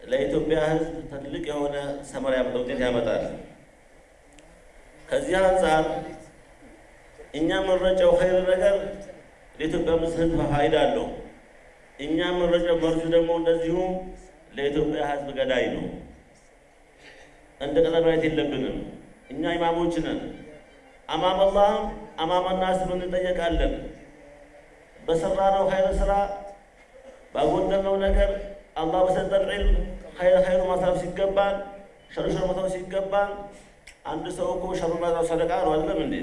ለኢትዮጵያ ህዝብ ትልቅ የሆነ ሰመራ ውጤት ያመጣል። ከዚህ አንጻር እኛ የምንረጨው ኸይር ነገር ለኢትዮጵያ ህዝብ ፋይዳ አለው። እኛ የምንረጨው መርዙ ደግሞ እንደዚሁ ለኢትዮጵያ ህዝብ ገዳይ ነው። እንደ ቀጠል ማየት የለብንም። እኛ ኢማሞች ነን። አማም አላህም አማም ናስም እንጠየቃለን። በሰራነው ኸይር ስራ ባጎደልነው ነገር አላህ በሰጠን ዒልም ኸይር ኸይሩ ማሳብ ሲገባን ሸሩ ሸሩ መተው ሲገባን አንድ ሰው እኮ ሸሩ ማሳብ ሰደቃ ነው አይደለም እንዴ?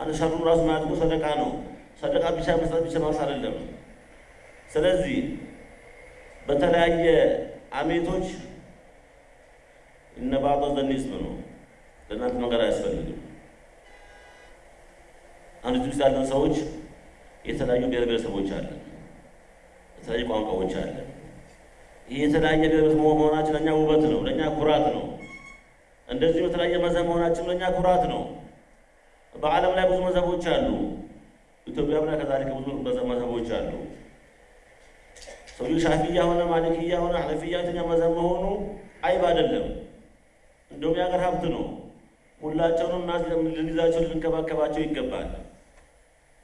አንድ ሸሩን ራሱ ማለት ሰደቃ ነው። ሰደቃ ብቻ መስጠት ብቻ ማውስ አይደለም። ስለዚህ በተለያየ አሜቶች እነ ባዕض ዘን ይስም ነው ለእናንተ መንገድ አያስፈልግም። አንድ ውስጥ ያለን ሰዎች የተለያዩ ብሔር ብሔረሰቦች አለን፣ የተለያዩ ቋንቋዎች አለን። ይህ የተለያየ ብሔረሰብ መሆናችን ለእኛ ውበት ነው፣ ለእኛ ኩራት ነው። እንደዚሁ የተለያየ መዘብ መሆናችን ለእኛ ኩራት ነው። በዓለም ላይ ብዙ መዘቦች አሉ። ኢትዮጵያም ላይ ከዛሊከ ብዙ መዘቦች አሉ። ሰውዬው ሻፊያ ሆነ ማሊክያ ሆነ ሐነፊያ የትኛው መዘብ መሆኑ አይብ አይደለም፣ እንደውም የሀገር ሀብት ነው። ሁላቸውንም ልንይዛቸው ልንከባከባቸው ይገባል።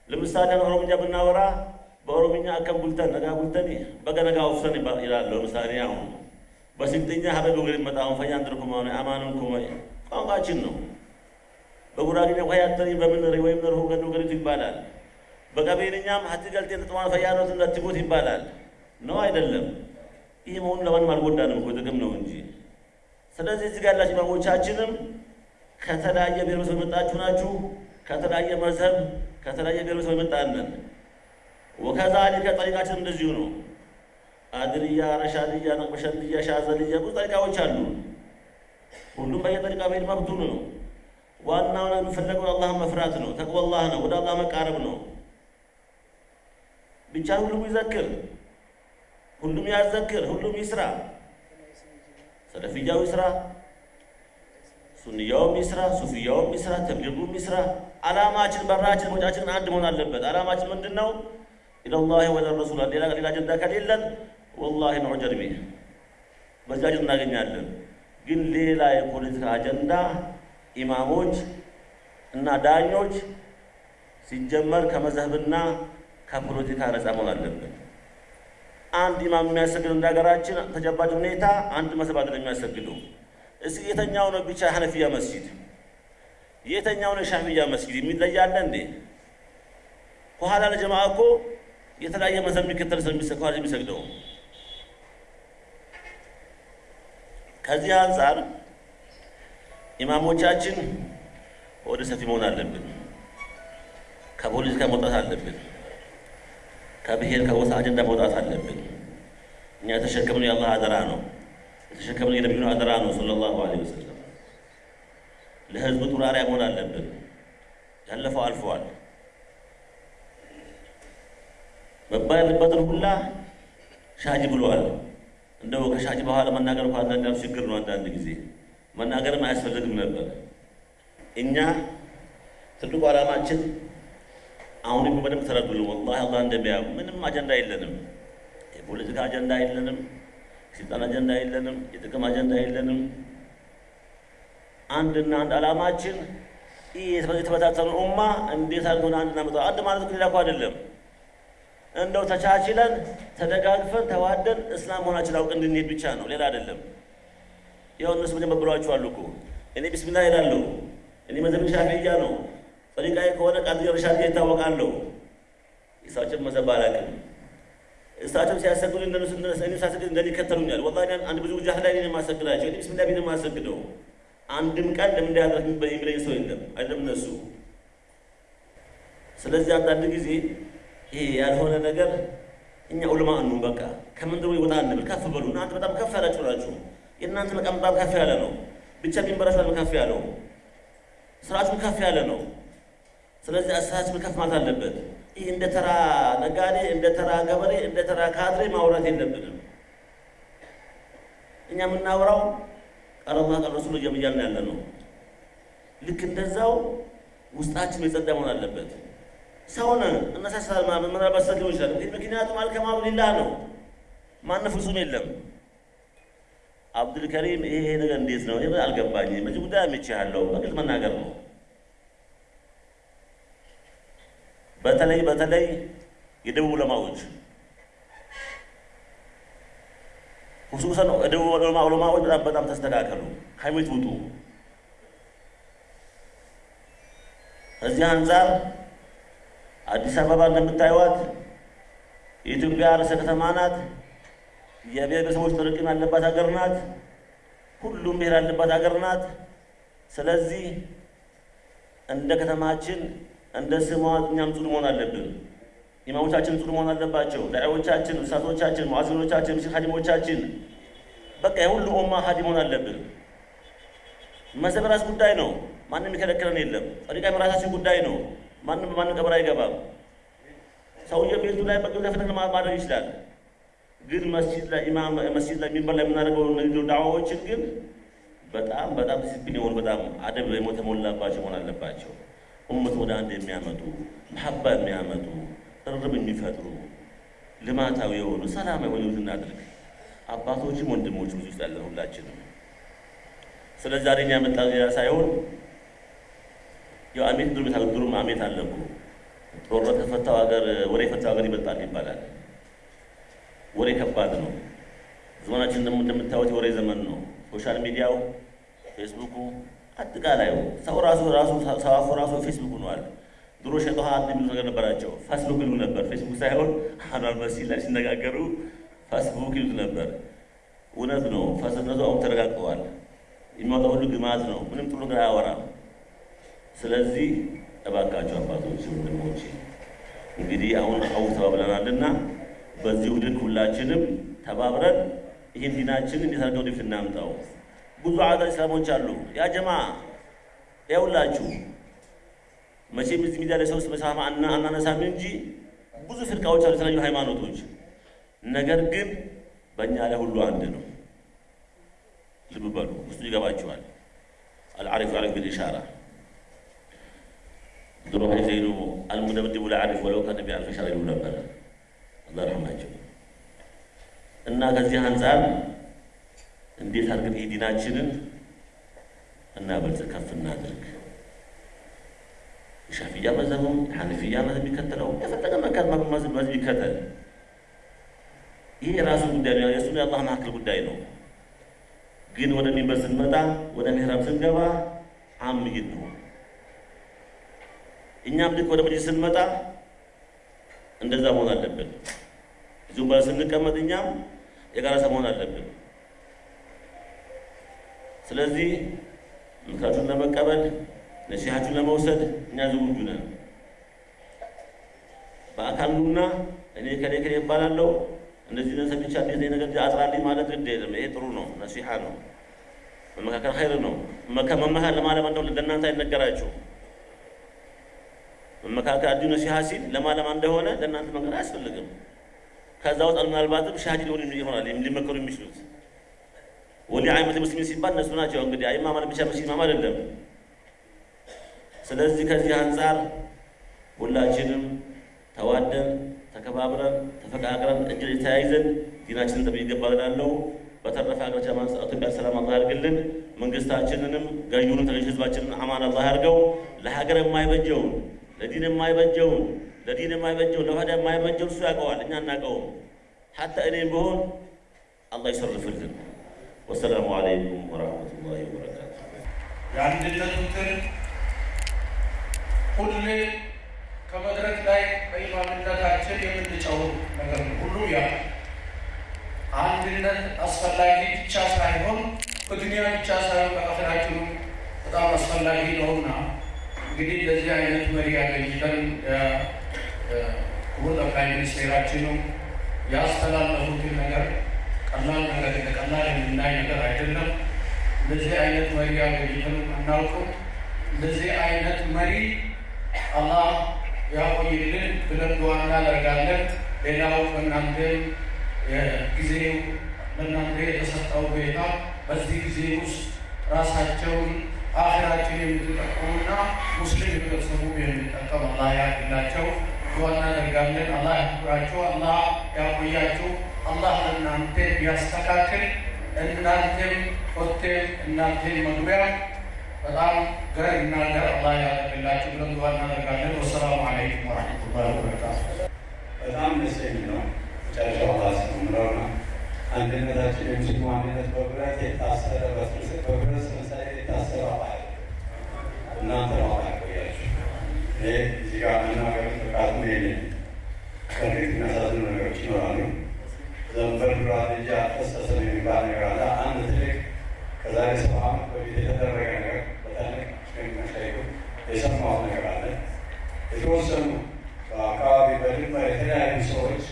ለምሳሌ ኦሮምኛ ብናወራ በኦሮምኛ አከም ቡልተን ነጋ ቡልተን በገነጋ ውፍሰን ይላል። ለምሳሌ አሁን በስልጥኛ ሀበብ ወገን መጣሁን ፈያ እንድርኩም ሆነ አማንም ኩመ ቋንቋችን ነው። በጉራጌኛ ኳያተኒ በምን ወይም ነርሁ ገዱ ገሪቱ ይባላል። በቀቤንኛም ሀቲ ገልጤን ጥጥማን ፈያኖት እንደትጎት ይባላል። ነው አይደለም? ይህ መሆኑ ለማንም አልጎዳንም እኮ ጥቅም ነው እንጂ። ስለዚህ እዚህ ጋር ያላችሁ ኢማሞቻችንም ከተለያየ ብሔረሰብ የመጣችሁ ናችሁ። ከተለያየ መዝሀብ ከተለያየ ብሔረሰብ የመጣንን ወከዛሊከ ጠሪቃችን እንደዚሁ ነው። አድርያ፣ ረሻድያ፣ ነቅበሸንድያ፣ ሻዘልያ ብዙ ጠሪቃዎች አሉ። ሁሉም በየጠሪቃ መሄድ መብቱ ነው። ዋናው የሚፈለገው አላህን መፍራት ነው። ተቅወላህ ነው። ወደ አላህ መቃረብ ነው። ብቻ ሁሉም ይዘክር፣ ሁሉም ያዘክር፣ ሁሉም ይስራ። ሰለፊያው ይስራ፣ ሱንያውም ይስራ፣ ሱፊያውም ይስራ፣ ተብሊጉም ይስራ። አላማችን በራችን ወጫችን አንድ መሆን አለበት። አላማችን ምንድን ነው? ኢለላሂ ወለ ረሱል ሌላ ሌላ አጀንዳ ከሌለን ወላሂ ነዑጀር ቢህ በዚህ እናገኛለን። ግን ሌላ የፖለቲካ አጀንዳ ኢማሞች እና ዳኞች ሲጀመር ከመዝህብና ከፖለቲካ ነፃ መሆን አለብን። አንድ ኢማም የሚያሰግድ እንደ ሀገራችን ተጨባጭ ሁኔታ አንድ መዝህብ አይደለም የሚያሰግደው። እስኪ የተኛው ነው ብቻ ሐነፊያ መስጊድ፣ የተኛው ነው ሻፊያ መስጊድ የሚለያለ እንዴ? ከኋላ ለጀማ እኮ የተለያየ መዝህብ የሚከተል ከኋላ የሚሰግደው ከዚህ አንጻር ኢማሞቻችን ወደ ሰፊ መሆን አለብን። ከፖለቲካ መውጣት አለብን። ከብሔር ከጎሳ አጀንዳ መውጣት አለብን። እኛ የተሸከምነው የአላህ አደራ ነው። የተሸከምነው የነቢዩን አደራ ነው ሰለላሁ ዐለይሂ ወሰለም። ጥሩ አርአያ መሆን አለብን። ያለፈው አልፈዋል። መባል ያለበትን ሁላ ሻጅ ብለዋል። እንደው ከሻጅ በኋላ መናገር እንኳ አንዳንድ ችግር ነው። አንዳንድ ጊዜ መናገርም አያስፈልግም ነበር። እኛ ትልቁ ዓላማችን አሁን በደንብ ተረዱልን። ወላሂ አላህ እንደሚያው ምንም አጀንዳ የለንም። የፖለቲካ አጀንዳ የለንም። የስልጣን አጀንዳ የለንም። የጥቅም አጀንዳ የለንም። አንድና አንድ ዓላማችን ይህ የተበታተኑ ኡማ እንዴት አድርገን አንድ እናመጣው። አንድ ማለት ሌላ እኮ አይደለም። እንደው ተቻችለን ተደጋግፈን ተዋደን እስላም መሆናችን አውቅ እንድንሄድ ብቻ ነው፣ ሌላ አይደለም። ያው እነሱ መጀመር ብሏችኋል እኮ እኔ ቢስሚላህ እላለሁ። እኔ መዘብ ሻፊያ ነው። ጠሪቃዬ ከሆነ ቃድር ረሻድያ ይታወቃለሁ። እሳቸው መዘብ አላውቅም። እሳቸው ሲያሰግዱ እንደነሱ እኔ ሳሰግድ እንደኔ ይከተሉኛል። ወላሂ አንድ ብዙ ጃህ ላይ የማሰግዳቸው እኔ ቢስሚላህ ቢን የማሰግደው አንድም ቀን ለምን እንዳያደርግ የሚለኝ ሰው የለም፣ አይደለም እነሱ። ስለዚህ አንዳንድ ጊዜ ይሄ ያልሆነ ነገር እኛ ዑለማ ነው በቃ ከምንድሮ ይወጣ እንብል ከፍ በሉ። እናንተ በጣም ከፍ ያላችሁ ናችሁ። የእናንተ መቃም በጣም ከፍ ያለ ነው። ብቻ ቢንበራችሁ በጣም ከፍ ያለው ስራችሁ ከፍ ያለ ነው። ስለዚህ አስተሳሰብ ከፍ ማለት አለበት። ይህ እንደ ተራ ነጋዴ፣ እንደ ተራ ገበሬ፣ እንደ ተራ ካድሬ ማውራት የለብንም። እኛ የምናወራው ቃል ረሱል እያልን ያለ ነው። ልክ እንደዛው ውስጣችን የጸዳ መሆን አለበት። ሰውን እነሳሳል ምናልባት ሰግነው ይችላል። ምክንያቱም አልከማሉ ሊላህ ነው። ማን ፍጹም የለም። አብዱልከሪም ይሄ ነገር እንዴት ነው አልገባኝም። በዚህ ጉዳይ አምቼሃለሁ። በግልጽ መናገር ነው። በተለይ በተለይ የደቡብ ዑለማዎች ሁሱሰን የደቡብ ዑለማዎች በጣም በጣም ተስተካከሉ። ሀይሜት ውጡ። ከዚህ አንጻር አዲስ አበባ እንደምታዩት የኢትዮጵያ ርዕሰ ከተማ ናት። የብሔረሰቦች ጥርቅም ያለባት ሀገር ናት። ሁሉም ብሔር ያለባት ሀገር ናት። ስለዚህ እንደ ከተማችን እንደ ስሟ እኛም ጽኑ መሆን አለብን። ኢማሞቻችን ጽኑ መሆን አለባቸው። ዳዒዎቻችን፣ እሳቶቻችን፣ ሙአዚኖቻችን፣ ምስል ሀዲሞቻችን በቃ የሁሉ ኡማ ሀዲ መሆን አለብን። መዘብ ራስ ጉዳይ ነው። ማንም የሚከለክለን የለም። ጠሪቃ የራሳችን ጉዳይ ነው። ማንም በማንም ቀብር አይገባም። ሰውየው ቤቱ ላይ በግብ ፍትህ ማድረግ ይችላል። ግን መስጂድ ላይ ኢማም መስጂድ ላይ ሚንበር ላይ የምናደርገው ንግድ ዳዕዋዎችን ግን በጣም በጣም ዲሲፕሊን የሆኑ በጣም አደብ የተሞላባቸው መሆን አለባቸው። ኡመት ወደ አንድ የሚያመጡ መሐባ የሚያመጡ ቅርርብ የሚፈጥሩ ልማታዊ የሆኑ ሰላማዊ የሆኑ እናድርግ። አባቶችም ወንድሞችም እዚህ ውስጥ ያለን ሁላችንም። ስለዚህ ዛሬ ያመጣ ሌላ ሳይሆን ያው አሜት ድሩም የታገድሩም አሜት አለኩ ጦርነት ከፈታው ሀገር ወሬ የፈታው ሀገር ይበልጣል ይባላል። ወሬ ከባድ ነው። ደግሞ እንደምታዩት የወሬ ዘመን ነው። ሶሻል ሚዲያው፣ ፌስቡኩ፣ አጠቃላዩ ሰው ራሱ ራሱ ሰዋፉ ራሱ ፌስቡክ ሆኗል። ድሮ ሸጠሃ የሚሉት ነገር ነበራቸው። ፌስቡክ ይሉ ነበር። ፌስቡክ ሳይሆን አኗር መስጂድ ላይ ሲነጋገሩ ፌስቡክ ይሉት ነበር። እውነት ነው። ፈስነቱ አሁን ተረጋግጠዋል። የሚወጣው ሁሉ ግማት ነው። ምንም ጥሩ ነገር አያወራም። ስለዚህ እባካቸው አባቶች፣ ወንድሞች እንግዲህ አሁን አው ተባብለናልና በዚሁ ልክ ሁላችንም ተባብረን ይህን ዲናችንን አድርገው ወደፊት እናምጣው። ብዙ አዳር እስላሞች አሉ። ያ ጀማ ያውላችሁ መቼም እዚህ ሚዲያ ላይ ሰው አናነሳም እንጂ ብዙ ፍርቃዎች አሉ፣ የተለያዩ ሃይማኖቶች። ነገር ግን በእኛ ላይ ሁሉ አንድ ነው። ልብ በሉ፣ ውስጡ ይገባችኋል። አልዓሪፍ ያዕሪፍ ቢልኢሻራ ድሮ ዘይኑ አልሙደብድቡ ለዓሪፍ ወለው ከነ ቢአልፍ ሻራ ይሉ ነበር። አላህ ረሕማቸው እና ከዚህ አንጻር እንዴት አድርገን ይህ ዲናችንን እናበልጽ ከፍ እናድርግ። የሻፊያ መዘብም የሐነፊያ መዘብ የሚከተለው የፈለገ መዝብ ይከተል። ይሄ የራሱ ጉዳይ ነው። የእሱን የአላህ መካከል ጉዳይ ነው። ግን ወደ ሚንበር ስንመጣ ወደ ምሕራብ ስንገባ አምይን ነው። እኛም ልክ ወደ መጅሊስ ስንመጣ እንደዛ መሆን አለብን። እዚሁ ባለ ስንቀመጥ እኛም የጋራ ሰው መሆን አለብን። ስለዚህ ምክራችሁን ለመቀበል ነሲሃችሁን ለመውሰድ እኛ ዝግጁ ነን። በአካል ኑና እኔ ከሌ ከሌ ይባላለሁ እንደዚህ ነሰብ ብቻ እንደዚህ ነገር አጥራልኝ ማለት ግድ የለም። ይሄ ጥሩ ነው፣ ነሲሃ ነው፣ መመካከል ኸይር ነው። መመካከል ለማለም እንደው ለእናንተ አይነገራችሁ። መመካከል አዲኑ ነሲሃ ሲል ለማለማ እንደሆነ ለእናንተ መንገር አያስፈልግም። ከዛ ውስጥ ምናልባትም ሻሂድ ሊሆኑ ይሆናል ሊመከሩ የሚችሉት ወሊ አይመት ሙስሊሚን ሲባል እነሱ ናቸው። እንግዲህ አይማ ማለት ብቻ መስጂድ ኢማም አይደለም። ስለዚህ ከዚህ አንጻር ሁላችንም ተዋደን ተከባብረን ተፈቃቅረን እጅ ተያይዘን ዲናችንን ይገባል እላለሁ። በተረፈ ሀገራችን ማንስ ኢትዮጵያ ሰላም አላህ ያድርግልን። መንግስታችንንም ገዢውንም ተገዢ ህዝባችንን አማን አላህ ያድርገው። ለሀገር የማይበጀውን ለዲን የማይበጀውን ለዲን የማይበጀውን ለወህዳ የማይበጀውን እሱ ያውቀዋል፣ እኛ አናውቀውም። ሀታ እኔም ብሆን አላህ ይሰርፍልን። ወሰላሙ አለይኩም ወረሕመቱላሂ ወበረካቱ። የአንድነቱን ሁሌ ከመድረክ ላይ በኢማምነታችን የምንጨው ነገር ሁሉ ያ አንድነት አስፈላጊ ብቻ ሳይሆን በዱንያ ብቻ ሳይሆን በአኺራችኑ በጣም አስፈላጊ ነውና እንግዲህ እንደዚህ አይነት መሪ ያገኝተን ክቡር ጠቅላይ ሚኒስቴራችኑ ያስተላለፉትን ነገር ቀላል ነገር ቀላል የምናይ ነገር አይደለም። እንደዚህ አይነት መሪ ያገኝተን አናውቅም። እንደዚህ አይነት መሪ አላህ ያቆይልን ብለን ዱዓ እናደርጋለን። ሌላው በእናንተ ጊዜው ለእናንተ የተሰጠው ሁኔታ በዚህ ጊዜ ውስጥ ራሳቸውን አኺራችን የምትጠቀሙና ሙስሊም ህብረተሰቡ የሚጠቀም አላህ ያድላቸው። ዱዓ እናደርጋለን። አላህ ያክብራቸው፣ አላህ ያቆያቸው፣ አላህ ለእናንተ ቢያስተካክል እናንተም ኮቴም እናንተም መግቢያ በጣም ግራና ዳር አላህ ያደረግላችሁ ለምግባ እናደርጋለን። ወሰላሙ አለይኩም ወረሕመቱላሂ ወበረካቱ። በጣም ደስ የሚል ነው። መጨረሻው ላስ ምረውና አንድነታችን የሙስሊም አንድነት በብረት የታሰረ በፍልስት በብረት መሰረት የታሰረ አባል እናንተ ነው አባል ቆያችሁ። ይህ እዚህ ጋር መናገር ብቃቱ የለ ከፊት የሚያሳዝኑ ነገሮች ይኖራሉ። ዘንበር ዱራ ልጅ አልፈሰሰም የሚባል ነገር አለ። አንድ ትልቅ ከዛሬ ሰባ ዓመት በፊት የተደረገ ነው የተወሰኑ በአካባቢ በድንበር የተለያዩ ሰዎች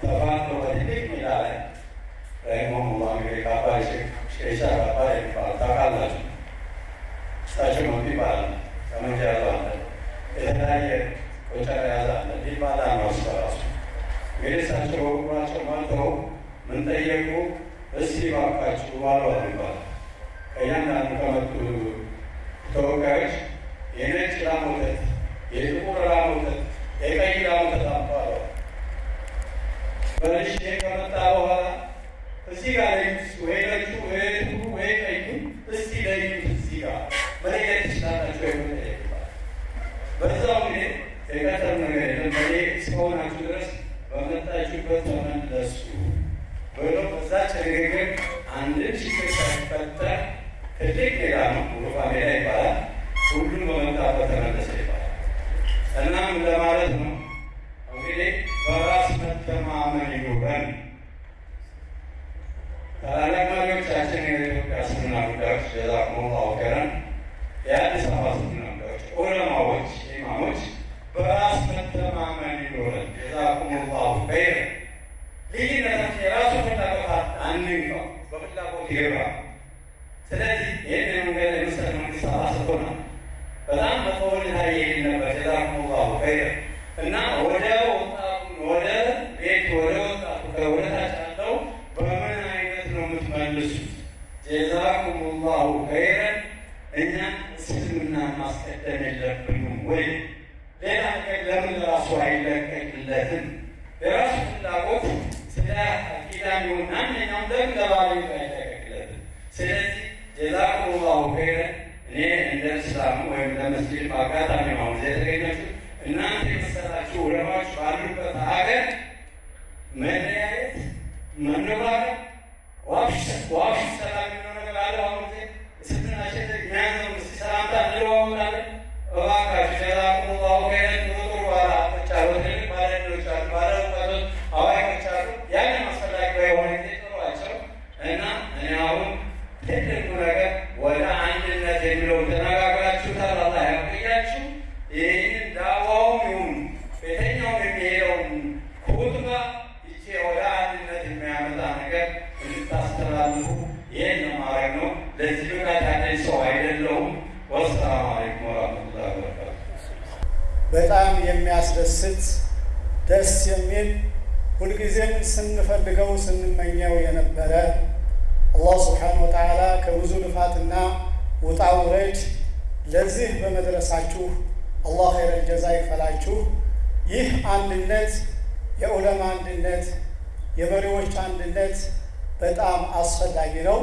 ተፋተው በትልቅ ሜዳ ላይ ረሂመሁሙላህ እንግዲህ ከአባ ሼሻ አባ የሚባሉ ታውቃላችሁ። እሳቸው መጡ ይባላል። ጠመንጃ ያዘ አለ፣ የተለያየ ቆጨራ ያዘ አለ። ዲባላ ነው እሱ ራሱ እንግዲህ እሳቸው እግራቸው ማልተው ምን ጠየቁ? እስቲ እባካችሁ ባሉ ይባላል ከእያንዳንዱ ከመጡ ተወካዮች የነጭ ላም ወተት፣ የጥቁር ወተት፣ የቀይ ላም ወተት አምጧል። በልሽ ከመጣ በኋላ እዚህ ጋር ወይ ነጩ ወይ ጥቁሩ ወይ ቀዩ እስቲ ለዩት እዚህ ጋር። መለየት ትችላላችሁ ወይ በዛው ጊዜ የቀጠር ነገር የለም። በኔ እስከሆናችሁ ድረስ በመጣችሁበት ተመለሱ ብሎ በዛች ንግግር አንድን ችግር ሳይፈጠር ትልቅ ሜዳ ነው፣ ውሩፋ ሜዳ ይባላል። ሁሉም በመጣበት ተመለሰ ይባላል። እናም ለማለት ነው እንግዲህ በራስ መተማመን ይኑረን። ታላላቅ የኢትዮጵያ እስልምና ጉዳዮች ጀዛኩሙላሁ ኸይረን፣ የአዲስ አበባ እስልምና ጉዳዮች ዑለማዎች፣ ኢማሞች በራስ መተማመን ይኑረን። ጀዛኩሙላሁ ኸይረን። ልዩነታችን የራሱ ፍላጎት አንንካው፣ በፍላጎት ይገባ ስለዚህ ይህን መንገድ የመሰለ መንግስት አሰጥቶናል። በጣም ነበር። ጀዛኩሙላሁ ኸይረን እና ወደ ወጣቱ ወደ ቤት ወደ ወጣቱ ወደ ታች ያለው በምን አይነት ነው የምትመልሱት? ጀዛኩሙላሁ ኸይረን። እኛ እስልምና ማስቀደም የለብንም ወይ? ሌላ ነገር ለምን ራሱ አይለቀቅለትም? የራሱ ፍላጎት ስለ አቂዳም ይሁን ማንኛውም ለምን ለባለቤቱ አይለቀቅለትም? ስለዚህ ጀዛኩሙላሁ ኸይረን። እኔ እንደ እስላም ወይም ለመስጊድ በአጋጣሚ አሁን ዜ የተገኛችሁ እናንተ የመሰላችሁ ዑለማዎች ባሉበት ሀገር መለያየት፣ መነባረቅ፣ ዋሽ ዋሽ ሰላም የሚለው ነገር አለ። አሁን ጊዜ ስትናሸት የሚያዘው ስ ሰላምታ እንለዋወጣለን። እባካችሁ ጀዛኩሙላሁ ኸይረን። ጥሩ ባለሀብቶች አሉ፣ ትልቅ ባለዕድሎች አሉ፣ ባለእውቀቶች አዋቂዎች አሉ። ያንን አስፈላጊ በሆነ ጊዜ ጥሯቸው እና እኔ አሁን ትልቁ ነገር ወደ አንድነት የሚለው ተነጋግራችሁታል። አላህ ያቆያችሁ። ይህንን ዳዋውም ይሁን ቤተኛውም የሚሄደውን ኩቱባ ይቼ ወደ አንድነት የሚያመጣ ነገር እንድታስተላልፉ ይህን ለማድረግ ነው። ለዚህ ብቃት ያለኝ ሰው አይደለሁም። ወሰላሙ አለይኩም ወረህመቱላሂ ወበረካቱ። በጣም የሚያስደስት ደስ የሚል ሁልጊዜም ስንፈልገው ስንመኘው የነበረ አላህ ስብሓነ ወተዓላ ከብዙ ልፋትና ውጣ ውረድ ለዚህ በመድረሳችሁ አላህ ኸይረል ጀዛ ይክፈላችሁ። ይህ አንድነት የዑለማ አንድነት፣ የመሪዎች አንድነት በጣም አስፈላጊ ነው።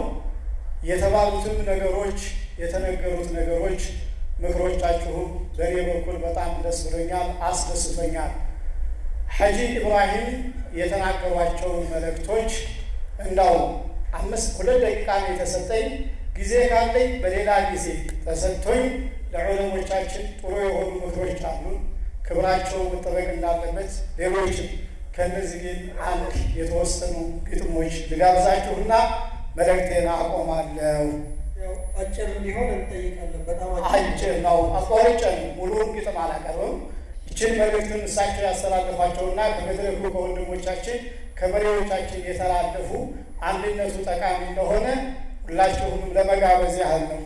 የተባሉትም ነገሮች የተነገሩት ነገሮች ምክሮቻችሁም በእኔ በኩል በጣም ደስ ብሎኛል፣ አስደስቶኛል። ሐጂ ኢብራሂም የተናገሯቸውን መልእክቶች እንዳው አምስት ሁለት ደቂቃ ነው የተሰጠኝ። ጊዜ ካለኝ በሌላ ጊዜ ተሰጥቶኝ ለዑለሞቻችን ጥሩ የሆኑ ምክሮች አሉ፣ ክብራቸው መጠበቅ እንዳለበት። ሌሎችም ከእነዚህ ግን አንድ የተወሰኑ ግጥሞች ልጋብዛችሁና መልእክቴን አቆማለሁ። አጭር እንዲሆን እንጠይቃለን። በጣም አጭር ነው፣ አቋርጬ ነው ሙሉውን ግጥም አላቀርብም። ይችን መልእክትን እሳቸው ያስተላለፏቸውና ከመድረኩ ከወንድሞቻችን ከመሪዎቻችን የተላለፉ አንድነቱ ጠቃሚ እንደሆነ ሁላችሁንም ለመጋበዝ ያህል ነው።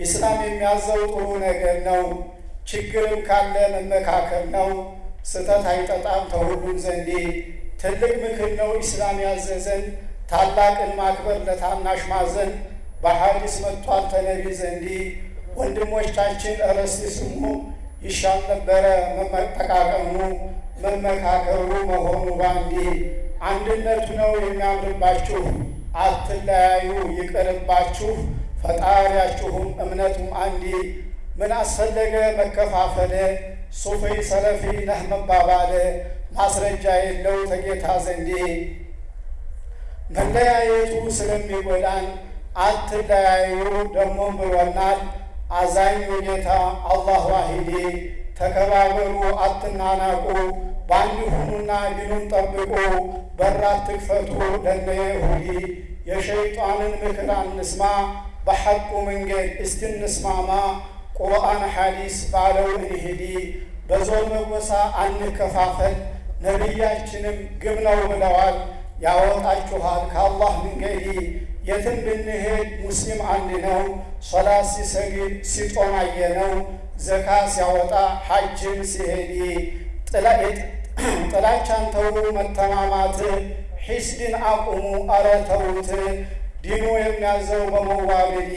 ኢስላም የሚያዘው ጥሩ ነገር ነው። ችግርም ካለ መመካከል ነው። ስህተት አይጠጣም ተሁሉም ዘንዴ ትልቅ ምክር ነው ኢስላም ያዘዘን። ታላቅን ማክበር ለታናሽ ማዘን በሐዲስ መጥቷል ተነቢ ዘንዴ። ወንድሞቻችን እረስቲ ስሙ ይሻል ነበረ መጠቃቀሙ መመካከሩ መሆኑ ባንዴ አንድነቱ ነው የሚያምርባችሁ አትለያዩ ይቅርባችሁ ፈጣሪያችሁም እምነቱም አንዴ ምን አስፈለገ መከፋፈለ ሱፊ ሰለፊ ነህ መባባለ ማስረጃ የለው ተጌታ ዘንዴ። መለያየቱ ስለሚጎዳን አትለያዩ ደሞም ብሎናል አዛኙ ጌታ አላህ ዋሂዴ። ተከባበሩ አትናናቁ በአንድ ሁኑና ዲኑን ጠብቁ፣ በራት ትክፈቱ ለነ ይሁዲ የሸይጣንን ምክር አንስማ፣ በሐቁ መንገድ እስቲ እንስማማ፣ ቁርአን ሐዲስ ባለው እንሂዲ፣ በዞን በጎሳ አንከፋፈል፣ ነቢያችንም ግብ ነው ብለዋል። ያወጣችኋል ከአላህ መንገዲ የትም ብንሄድ ሙስሊም አንድ ነው። ሶላት ሲሰግድ ሲጦም አየነው፣ ዘካ ሲያወጣ ሐጅም ሲሄድ ጥላቻን ተዉ መተማማት፣ ሒስድን አቁሙ አረ ተዉት። ዲኑ የሚያዘው በመዋደድ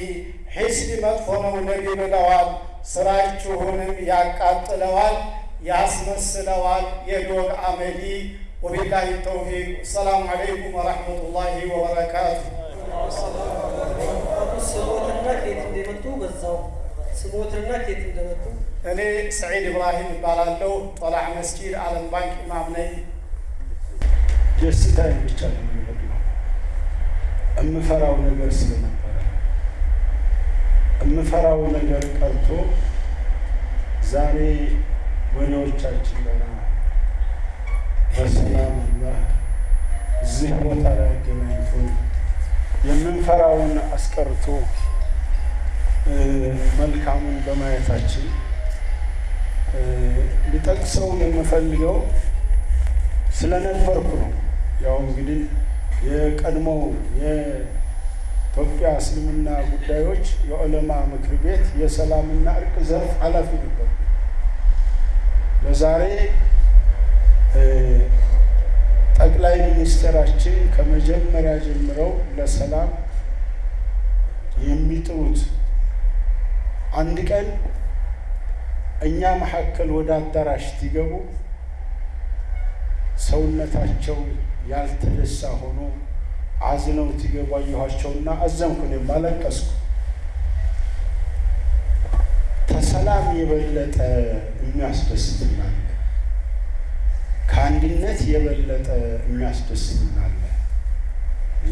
ሒስድ መጥፎ ነው ነቢ ብለዋል። ስራችሁንም ያቃጥለዋል ያስመስለዋል የዶግ አመዲ። ወቢላሂ ተውፊቅ። ሰላሙ አለይኩም ወረሕመቱላሂ ወበረካቱ። ስሞትና ከየት እንደመጡ በዛው ስሞትና ከየት እንደመጡ እኔ ሰዒድ ኢብራሂም እባላለሁ። ጦላዕ መስጂድ ዓለም ባንክ ኢማም ነኝ። ደስታዬን ብቻ እምፈራው ነገር ስለነበረ እምፈራው ነገር ቀርቶ ዛሬ መሪዎቻችን ገና በሰላም አላህ እዚህ ቦታ ላይ አገናኝቶ የምንፈራውን አስቀርቶ መልካሙን በማየታችን ልጠቅሰው የምፈልገው ስለነበርኩ ነው። ያው እንግዲህ የቀድሞው የኢትዮጵያ እስልምና ጉዳዮች የዑለማ ምክር ቤት የሰላምና እርቅ ዘርፍ ኃላፊ ነበሩ። ለዛሬ ጠቅላይ ሚኒስትራችን ከመጀመሪያ ጀምረው ለሰላም የሚጥሩት አንድ ቀን እኛ መካከል ወደ አዳራሽ ሲገቡ ሰውነታቸው ያልተደሳ ሆኖ አዝነው ሲገቡ አየኋቸውና አዘንኩ፣ እኔም አለቀስኩ። ከሰላም የበለጠ የሚያስደስትናል፣ ከአንድነት የበለጠ የሚያስደስትናል።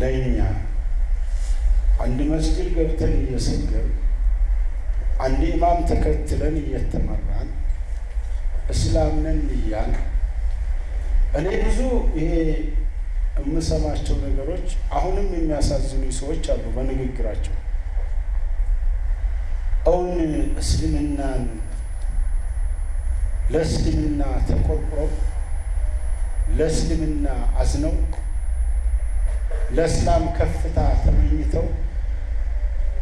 ለእኛ አንድ መስጊድ ገብተን እየሰገር አንድ ኢማም ተከትለን እየተመራን እስላም ነን እያል እኔ ብዙ ይሄ የምሰማቸው ነገሮች አሁንም የሚያሳዝኑ ሰዎች አሉ። በንግግራቸው እውን እስልምናን ለእስልምና ተቆርቁረው ለእስልምና አዝነው ለእስላም ከፍታ ተመኝተው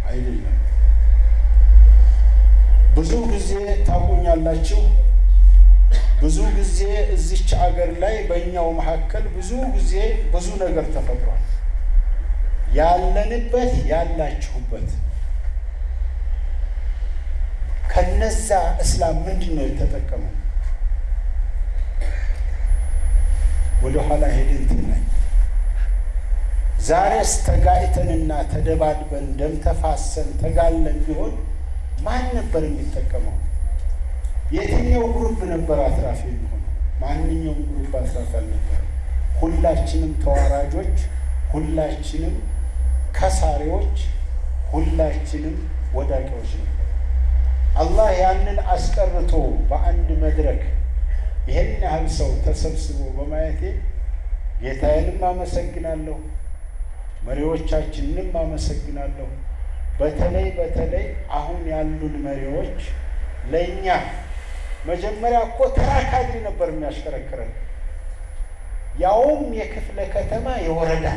አይደለም። ብዙ ጊዜ ታውቁኛላችሁ። ብዙ ጊዜ እዚች አገር ላይ በእኛው መካከል ብዙ ጊዜ ብዙ ነገር ተፈጥሯል። ያለንበት ያላችሁበት ከነዛ እስላም ምንድን ነው የተጠቀመው? ወደ ኋላ ሄደን ትናይ። ዛሬስ ተጋጭተንና ተደባድበን ደም ተፋሰን ተጋለን ቢሆን ማን ነበር የሚጠቀመው? የትኛው group ነበር አትራፊ የሚሆነው? ማንኛውም group አትራፊ አልነበረ። ሁላችንም ተዋራጆች፣ ሁላችንም ከሳሪዎች፣ ሁላችንም ወዳቂዎች ነበር። አላህ ያንን አስቀርቶ በአንድ መድረክ ይህን ያህል ሰው ተሰብስቦ በማየቴ ጌታዬንም አመሰግናለሁ፣ መሪዎቻችንንም አመሰግናለሁ። በተለይ በተለይ አሁን ያሉን መሪዎች ለእኛ መጀመሪያ እኮ ተራ ካድሪ ነበር የሚያሽከረክረን፣ ያውም የክፍለ ከተማ የወረዳ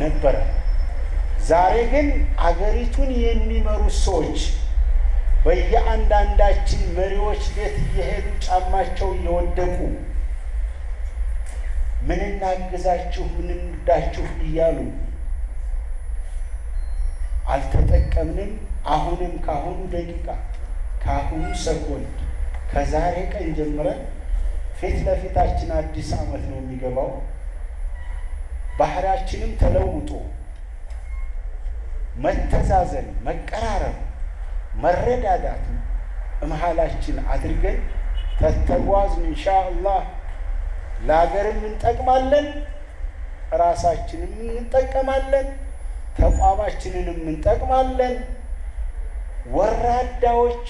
ነበረ። ዛሬ ግን አገሪቱን የሚመሩት ሰዎች በየአንዳንዳችን መሪዎች ቤት እየሄዱ ጫማቸው እየወደቁ ምን እናግዛችሁ፣ ምን እንርዳችሁ እያሉ አልተጠቀምንም። አሁንም ከአሁኑ ደቂቃ ከአሁኑ ሰኮንድ ከዛሬ ቀን ጀምረን ፊት ለፊታችን አዲስ ዓመት ነው የሚገባው። ባህሪያችንም ተለውጦ መተዛዘን፣ መቀራረብ፣ መረዳዳት እመሃላችን አድርገን ተተጓዝን ኢንሻ አላህ ለሀገርም እንጠቅማለን፣ ራሳችንም እንጠቀማለን፣ ተቋማችንንም እንጠቅማለን። ወራዳዎች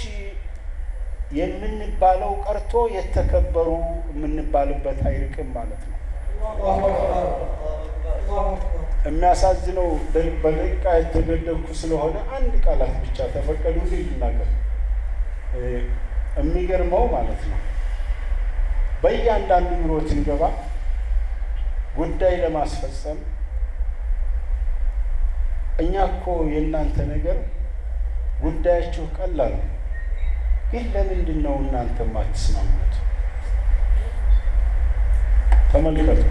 የምንባለው ቀርቶ የተከበሩ የምንባልበት አይርቅም ማለት ነው። የሚያሳዝነው በደቂቃ የተገደብኩ ስለሆነ አንድ ቃላት ብቻ ተፈቀዱ ልናገር። የሚገርመው ማለት ነው በእያንዳንዱ ቢሮ ስንገባ ጉዳይ ለማስፈጸም እኛ እኮ የእናንተ ነገር ጉዳያችሁ ቀላል ነው፣ ግን ለምንድን ነው እናንተ ማትስማሙት? ተመልከቱ።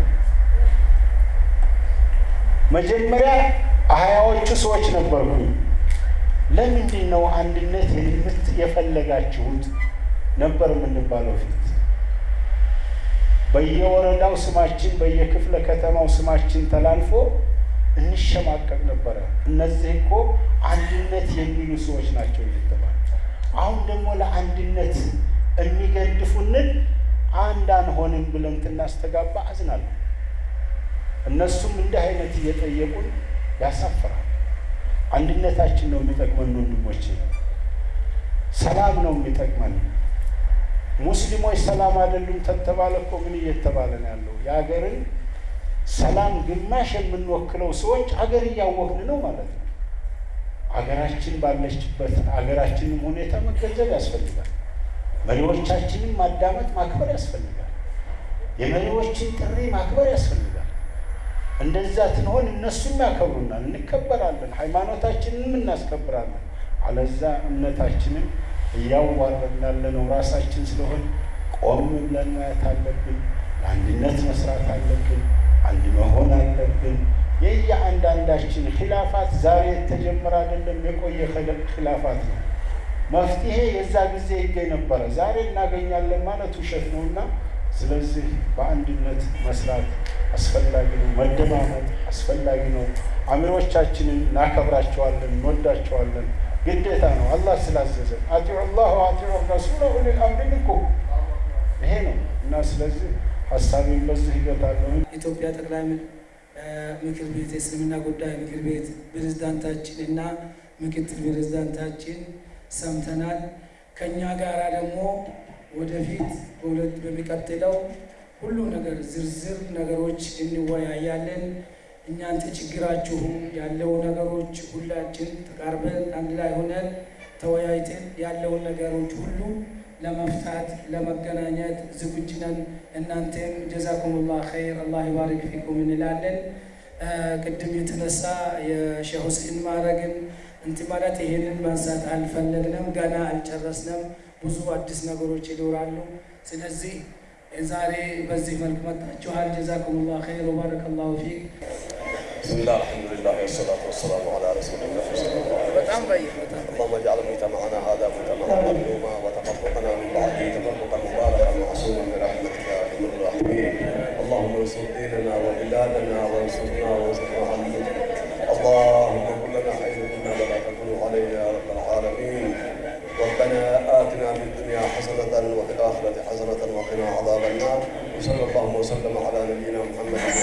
መጀመሪያ ሀያዎቹ ሰዎች ነበርኩኝ። ለምንድን ነው አንድነት የምት የፈለጋችሁት ነበር የምንባለው ፊት በየወረዳው ስማችን በየክፍለ ከተማው ስማችን ተላልፎ እንሸማቀቅ ነበረ። እነዚህ እኮ አንድነት የሚሉ ሰዎች ናቸው እየተባለ አሁን ደግሞ ለአንድነት የሚገድፉንን አንድ አንሆንም ብለን ትናስተጋባ አዝናለሁ። እነሱም እንዲህ አይነት እየጠየቁን ያሳፍራል። አንድነታችን ነው የሚጠቅመን ወንድሞቼ፣ ሰላም ነው የሚጠቅመን። ሙስሊሞች ሰላም አይደሉም ተተባለ እኮ ምን እየተባለ ነው ያለው? የሀገርን ሰላም ግማሽ የምንወክለው ሰዎች አገር እያወቅን ነው ማለት ነው። አገራችን ባለችበት አገራችንም ሁኔታ መገንዘብ ያስፈልጋል። መሪዎቻችንን ማዳመጥ ማክበር ያስፈልጋል። የመሪዎችን ጥሪ ማክበር ያስፈልጋል። እንደዛ ትንሆን እነሱም ያከብሩናል፣ እንከበራለን፣ ሃይማኖታችንንም እናስከብራለን። አለዛ እምነታችንን እያዋረድን ያለነው ራሳችን ስለሆን ቆም ብለን ማየት አለብን። ለአንድነት መስራት አለብን። አንድ መሆን አለብን። የየአንዳንዳችን ኪላፋት ዛሬ የተጀመረ አይደለም፣ የቆየ ኪላፋት ነው። መፍትሄ የዛ ጊዜ ይገኝ ነበረ፣ ዛሬ እናገኛለን ማለት ውሸት ነው እና ስለዚህ በአንድነት መስራት አስፈላጊ ነው። መደማመጥ አስፈላጊ ነው። አሚሮቻችንን እናከብራቸዋለን፣ እንወዳቸዋለን። ግዴታ ነው። አላህ ስላዘዘ አጢዑ ላህ ወአጢዑ ረሱለ ኡሊል አምሪ ይሄ ነው እና ስለዚህ ሀሳቤን በዚህ ይገታለሁ። ኢትዮጵያ ጠቅላይ ምክር ቤት የእስልምና ጉዳይ ምክር ቤት ፕሬዝዳንታችን እና ምክትል ፕሬዝዳንታችን ሰምተናል። ከእኛ ጋራ ደግሞ ወደፊት በሁለት በሚቀጥለው ሁሉ ነገር ዝርዝር ነገሮች እንወያያለን። እናንተ ችግራችሁም ያለው ነገሮች ሁላችን ተቃርበን አንድ ላይ ሆነን ተወያይተን ያለውን ነገሮች ሁሉ ለመፍታት ለመገናኘት ዝግጁ ነን። እናንተም ጀዛኩሙላህ ኸይር አላህ ይባርክ ፊኩም እንላለን። ቅድም የተነሳ የሼህ ሁሴን ማዕረግን እንትን ማለት ይሄንን ማንሳት አልፈለግንም፣ ገና አልጨረስንም። ብዙ አዲስ ነገሮች ይኖራሉ። ስለዚህ ዛሬ በዚህ መልክ መጣችኋል። ጀዛኩሙላህ ኸይር ወባረከ ላሁ ፊክ። ብስሚላህ አልሐምዱሊላህ ወሰላቱ ወሰላሙ ዐላ ረሱሊላህ በጣም በይ በጣም اللهم اجعل مجتمعنا هذا مجتمعا مظلوما وقنا عذاب النار وصلى الله وسلم على نبينا محمد.